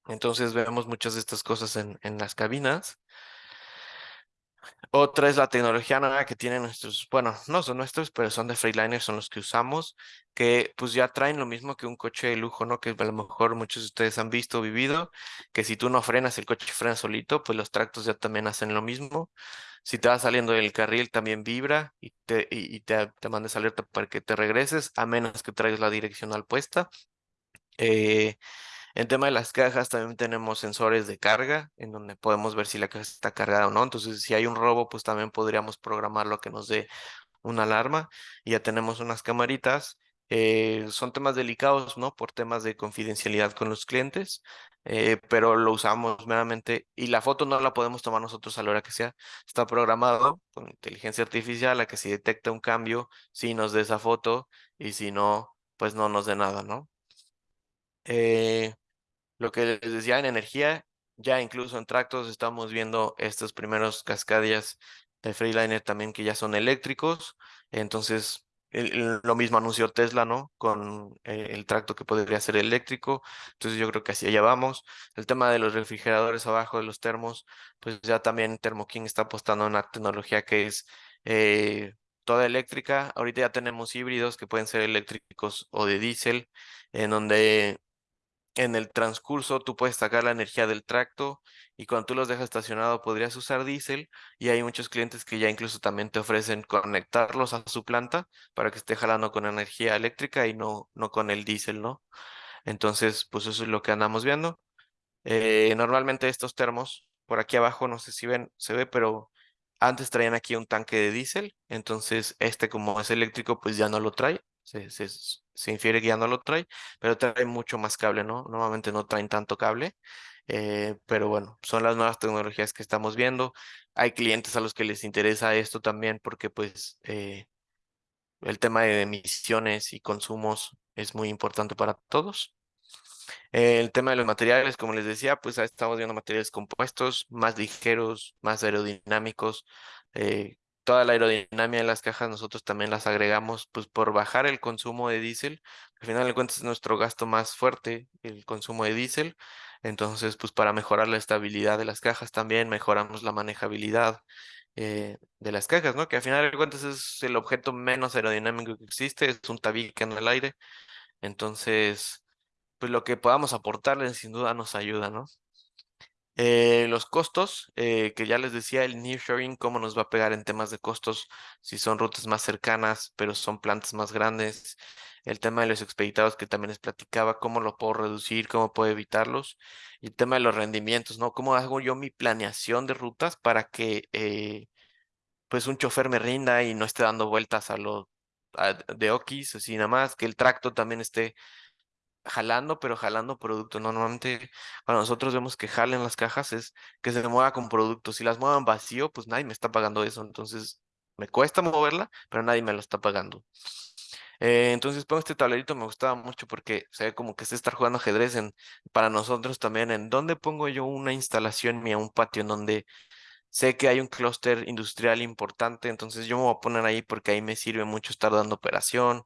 Entonces vemos muchas de estas cosas en, en las cabinas. Otra es la tecnología nueva que tienen nuestros, bueno, no son nuestros, pero son de Freightliner, son los que usamos, que pues ya traen lo mismo que un coche de lujo, ¿no? Que a lo mejor muchos de ustedes han visto o vivido, que si tú no frenas, el coche frena solito, pues los tractos ya también hacen lo mismo. Si te vas saliendo del carril, también vibra y te, y, te, te mandes alerta para que te regreses, a menos que traigas la direccional puesta. Eh, en tema de las cajas también tenemos sensores de carga, en donde podemos ver si la caja está cargada o no. Entonces, si hay un robo, pues también podríamos programarlo a que nos dé una alarma. Y ya tenemos unas camaritas Eh, son temas delicados, ¿no? Por temas de confidencialidad con los clientes, eh, pero lo usamos meramente y la foto no la podemos tomar nosotros a la hora que sea. Está programado con inteligencia artificial a que si detecta un cambio, sí nos dé esa foto y si no, pues no nos dé nada, ¿no? Eh, lo que les decía en energía, ya incluso en tractos estamos viendo estos primeros cascadillas de Freeliner también que ya son eléctricos. Entonces, lo mismo anunció Tesla, ¿no? Con eh, el tracto que podría ser eléctrico. Entonces, yo creo que así allá vamos. El tema de los refrigeradores abajo de los termos, pues ya también Thermo King está apostando en una tecnología que es eh, toda eléctrica. Ahorita ya tenemos híbridos que pueden ser eléctricos o de diésel, en donde en el transcurso tú puedes sacar la energía del tracto y cuando tú los dejas estacionado podrías usar diésel y hay muchos clientes que ya incluso también te ofrecen conectarlos a su planta para que esté jalando con energía eléctrica y no, no con el diésel, ¿no? Entonces, pues eso es lo que andamos viendo. Eh, normalmente estos termos, por aquí abajo, no sé si ven, se ve, pero antes traían aquí un tanque de diésel, entonces este como es eléctrico, pues ya no lo trae infiere que ya no lo trae, pero trae mucho más cable, ¿no? Normalmente no traen tanto cable, eh, pero bueno, son las nuevas tecnologías que estamos viendo. Hay clientes a los que les interesa esto también porque pues eh, el tema de emisiones y consumos es muy importante para todos. El tema de los materiales, como les decía, pues estamos viendo materiales compuestos, más ligeros, más aerodinámicos, eh, toda la aerodinámica de las cajas nosotros también las agregamos pues por bajar el consumo de diésel. Al final de cuentas es nuestro gasto más fuerte, el consumo de diésel. Entonces, pues para mejorar la estabilidad de las cajas también mejoramos la manejabilidad eh, de las cajas, ¿no? Que al final de cuentas es el objeto menos aerodinámico que existe, es un tabique en el aire. Entonces, pues lo que podamos aportarle sin duda nos ayuda, ¿no? Eh, los costos, eh, que ya les decía, el nearshoring, cómo nos va a pegar en temas de costos, si son rutas más cercanas, pero son plantas más grandes. El tema de los expeditados que también les platicaba, cómo lo puedo reducir, cómo puedo evitarlos. Y el tema de los rendimientos, ¿no? ¿Cómo hago yo mi planeación de rutas para que eh, pues un chofer me rinda y no esté dando vueltas a lo de Okis, así nada más, que el tracto también esté jalando, pero jalando producto. Normalmente cuando nosotros vemos que jalen las cajas es que se mueva con producto. Si las muevan vacío, pues nadie me está pagando eso. Entonces me cuesta moverla, pero nadie me lo está pagando. Eh, entonces pongo este tablerito, me gustaba mucho porque se ve como que se está jugando ajedrez en, para nosotros también. ¿En dónde pongo yo una instalación mía, un patio en donde sé que hay un clúster industrial importante? Entonces yo me voy a poner ahí porque ahí me sirve mucho estar dando operación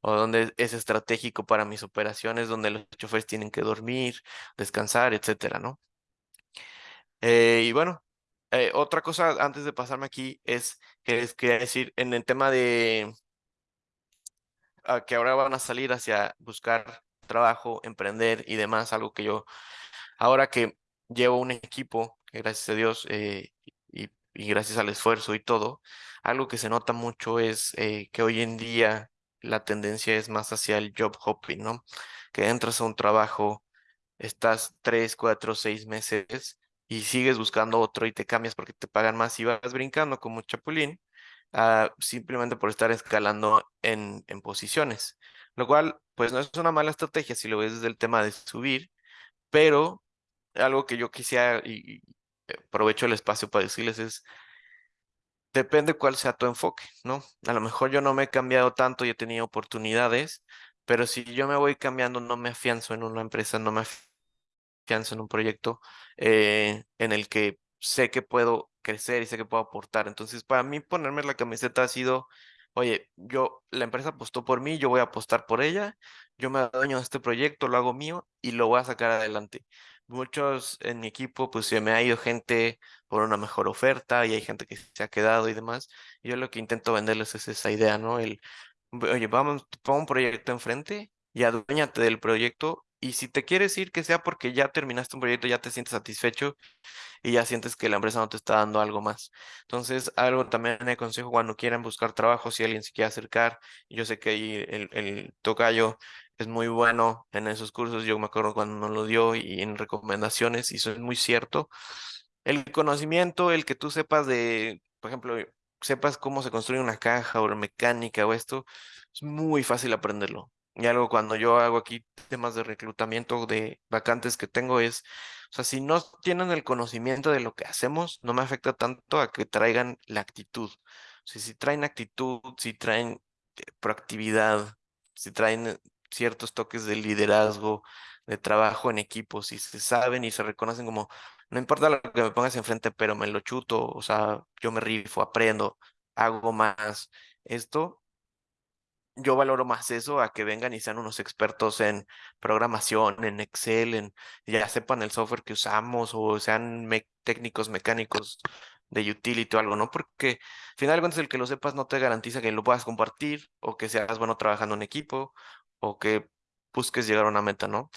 o donde es estratégico para mis operaciones, donde los choferes tienen que dormir, descansar, etcétera, ¿no? Eh, y bueno, eh, otra cosa antes de pasarme aquí es que les quería decir en el tema de ah, que ahora van a salir hacia buscar trabajo, emprender y demás, algo que yo, ahora que llevo un equipo, gracias a Dios, eh, y, y, gracias al esfuerzo y todo, algo que se nota mucho es que hoy en día la tendencia es más hacia el job hopping, ¿no? Que entras a un trabajo, estás tres, cuatro, seis meses y sigues buscando otro y te cambias porque te pagan más y vas brincando como chapulín, uh, simplemente por estar escalando en, en posiciones. Lo cual, pues no es una mala estrategia si lo ves desde el tema de subir, pero algo que yo quisiera y, y aprovecho el espacio para decirles es depende cuál sea tu enfoque, ¿no? A lo mejor yo no me he cambiado tanto y he tenido oportunidades, pero si yo me voy cambiando, no me afianzo en una empresa, no me afianzo en un proyecto eh, en el que sé que puedo crecer y sé que puedo aportar. Entonces, para mí ponerme la camiseta ha sido, oye, yo, la empresa apostó por mí, yo voy a apostar por ella, yo me adueño de este proyecto, lo hago mío y lo voy a sacar adelante muchos en mi equipo, pues se me ha ido gente por una mejor oferta y hay gente que se ha quedado y demás. yo lo que intento venderles es esa idea, ¿no? El, oye, vamos, pon un proyecto enfrente y aduéñate del proyecto. Y si te quieres ir, que sea porque ya terminaste un proyecto, ya te sientes satisfecho y ya sientes que la empresa no te está dando algo más. Entonces, algo también me aconsejo cuando quieran buscar trabajo, si alguien se quiere acercar, yo sé que ahí el, el tocayo es muy bueno en esos cursos. Yo me acuerdo cuando nos lo dio y en recomendaciones, y eso es muy cierto. El conocimiento, el que tú sepas de, por ejemplo, sepas cómo se construye una caja o mecánica o esto, es muy fácil aprenderlo. Y algo cuando yo hago aquí temas de reclutamiento de vacantes que tengo es, o sea, si no tienen el conocimiento de lo que hacemos, no me afecta tanto a que traigan la actitud. O sea, si traen actitud, si traen eh, proactividad, si traen ciertos toques de liderazgo, de trabajo en equipo, si se saben y se reconocen como, no importa lo que me pongas enfrente, pero me lo chuto, o sea, yo me rifo, aprendo, hago más. Esto, yo valoro más eso a que vengan y sean unos expertos en programación, en Excel, en ya sepan el software que usamos o sean técnicos mecánicos de utility o algo, ¿no? Porque al final el que lo sepas no te garantiza que lo puedas compartir o que seas bueno trabajando en equipo o que busques llegar a una meta, ¿no?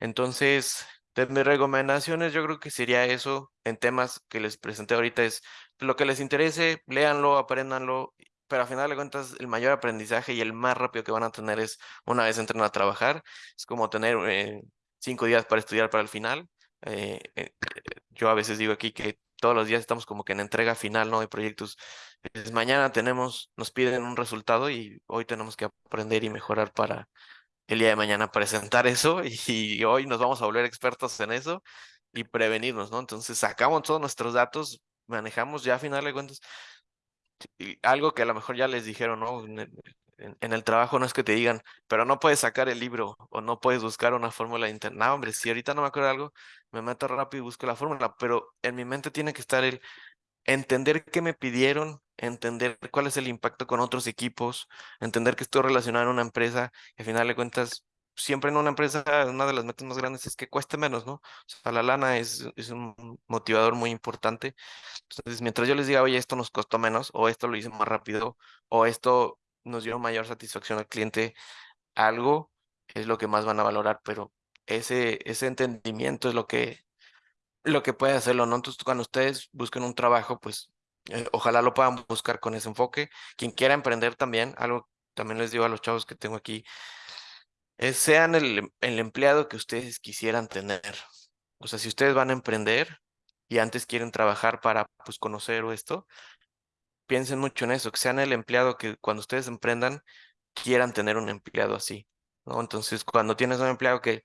Entonces, de mis recomendaciones yo creo que sería eso en temas que les presenté ahorita es lo que les interese, léanlo, apréndanlo, pero al final de cuentas el mayor aprendizaje y el más rápido que van a tener es una vez entren a trabajar, es como tener eh, cinco días para estudiar para el final. Eh, eh, yo a veces digo aquí que todos los días estamos como que en entrega final, ¿no? De proyectos. Es, mañana tenemos, nos piden un resultado y hoy tenemos que aprender y mejorar para el día de mañana presentar eso y, hoy nos vamos a volver expertos en eso y prevenirnos, ¿no? Entonces sacamos todos nuestros datos, manejamos ya a final de cuentas y algo que a lo mejor ya les dijeron, ¿no? En, el trabajo no es que te digan, pero no puedes sacar el libro o no puedes buscar una fórmula de internet. No, hombre, si ahorita no me acuerdo de algo, me meto rápido y busco la fórmula, pero en mi mente tiene que estar el entender qué me pidieron, entender cuál es el impacto con otros equipos, entender que estoy relacionado en una empresa, y al final de cuentas, siempre en una empresa, una de las metas más grandes es que cueste menos, ¿no? O sea, la lana es, es un motivador muy importante. Entonces, mientras yo les diga, oye, esto nos costó menos, o esto lo hice más rápido, o esto nos dio mayor satisfacción al cliente, algo es lo que más van a valorar, pero ese, ese entendimiento es lo que, lo que puede hacerlo, ¿no? Entonces, cuando ustedes busquen un trabajo, pues eh, ojalá lo puedan buscar con ese enfoque. Quien quiera emprender también, algo también les digo a los chavos que tengo aquí, es sean el, el empleado que ustedes quisieran tener. O sea, si ustedes van a emprender y antes quieren trabajar para pues conocer esto, piensen mucho en eso, que sean el empleado que cuando ustedes emprendan quieran tener un empleado así, ¿no? Entonces, cuando tienes un empleado que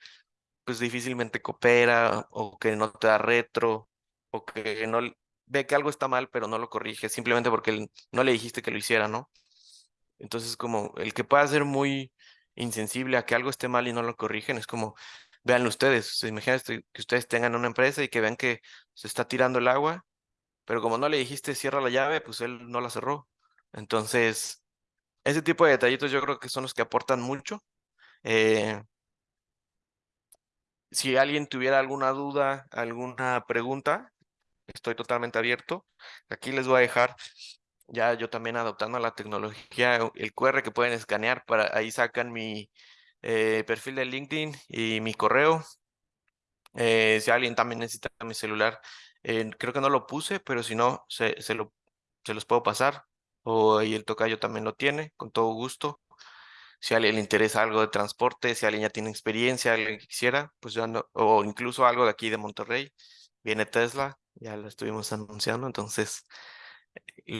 pues difícilmente coopera o que no te da retro o que no ve que algo está mal pero no lo corrige simplemente porque no le dijiste que lo hiciera, ¿no? Entonces como el que pueda ser muy insensible a que algo esté mal y no lo corrigen es como vean ustedes, imagínate que ustedes tengan una empresa y que vean que se está tirando el agua, pero como no le dijiste cierra la llave, pues él no la cerró. Entonces, ese tipo de detallitos yo creo que son los que aportan mucho. Eh, si alguien tuviera alguna duda, alguna pregunta, estoy totalmente abierto. Aquí les voy a dejar, ya yo también adoptando la tecnología, el QR que pueden escanear, para ahí sacan mi eh, perfil de LinkedIn y mi correo. Eh, si alguien también necesita mi celular, eh, creo que no lo puse, pero si no, se, se, lo, se los puedo pasar. O ahí el tocayo también lo tiene, con todo gusto si a alguien le interesa algo de transporte, si alguien ya tiene experiencia, alguien que quisiera, pues ya no, o incluso algo de aquí de Monterrey, viene Tesla, ya lo estuvimos anunciando, entonces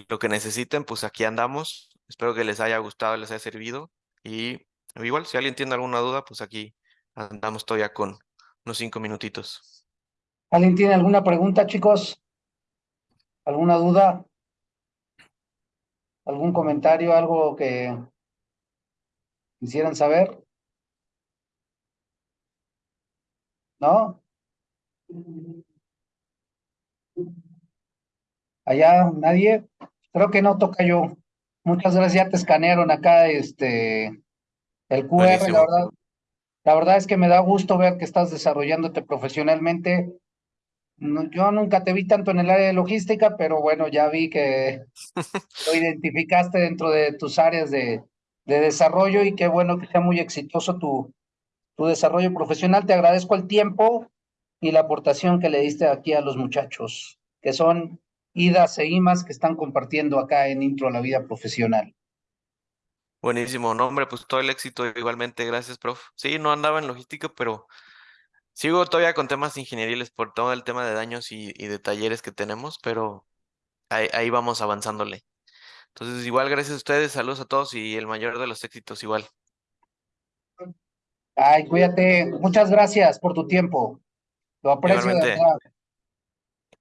lo que necesiten, pues aquí andamos. Espero que les haya gustado, les haya servido y igual, si alguien tiene alguna duda, pues aquí andamos todavía con unos cinco minutitos. ¿Alguien tiene alguna pregunta, chicos? ¿Alguna duda? ¿Algún comentario? ¿Algo que quisieran saber? ¿No? Allá, nadie. Creo que no toca yo. Muchas gracias, ya te escanearon acá este el QR, la verdad. La verdad es que me da gusto ver que estás desarrollándote profesionalmente. Yo nunca te vi tanto en el área de logística, pero bueno, ya vi que lo identificaste dentro de tus áreas de, de desarrollo y qué bueno que sea muy exitoso tu, tu desarrollo profesional. Te agradezco el tiempo y la aportación que le diste aquí a los muchachos, que son idas e imas que están compartiendo acá en Intro a la Vida Profesional. Buenísimo, nombre, pues todo el éxito igualmente, gracias, prof. Sí, no andaba en logística, pero sigo todavía con temas ingenieriles por todo el tema de daños y, de talleres que tenemos, pero ahí, ahí vamos avanzándole. Entonces, igual, gracias a ustedes, saludos a todos y el mayor de los éxitos igual. Ay, cuídate. Muchas gracias por tu tiempo. Lo aprecio de.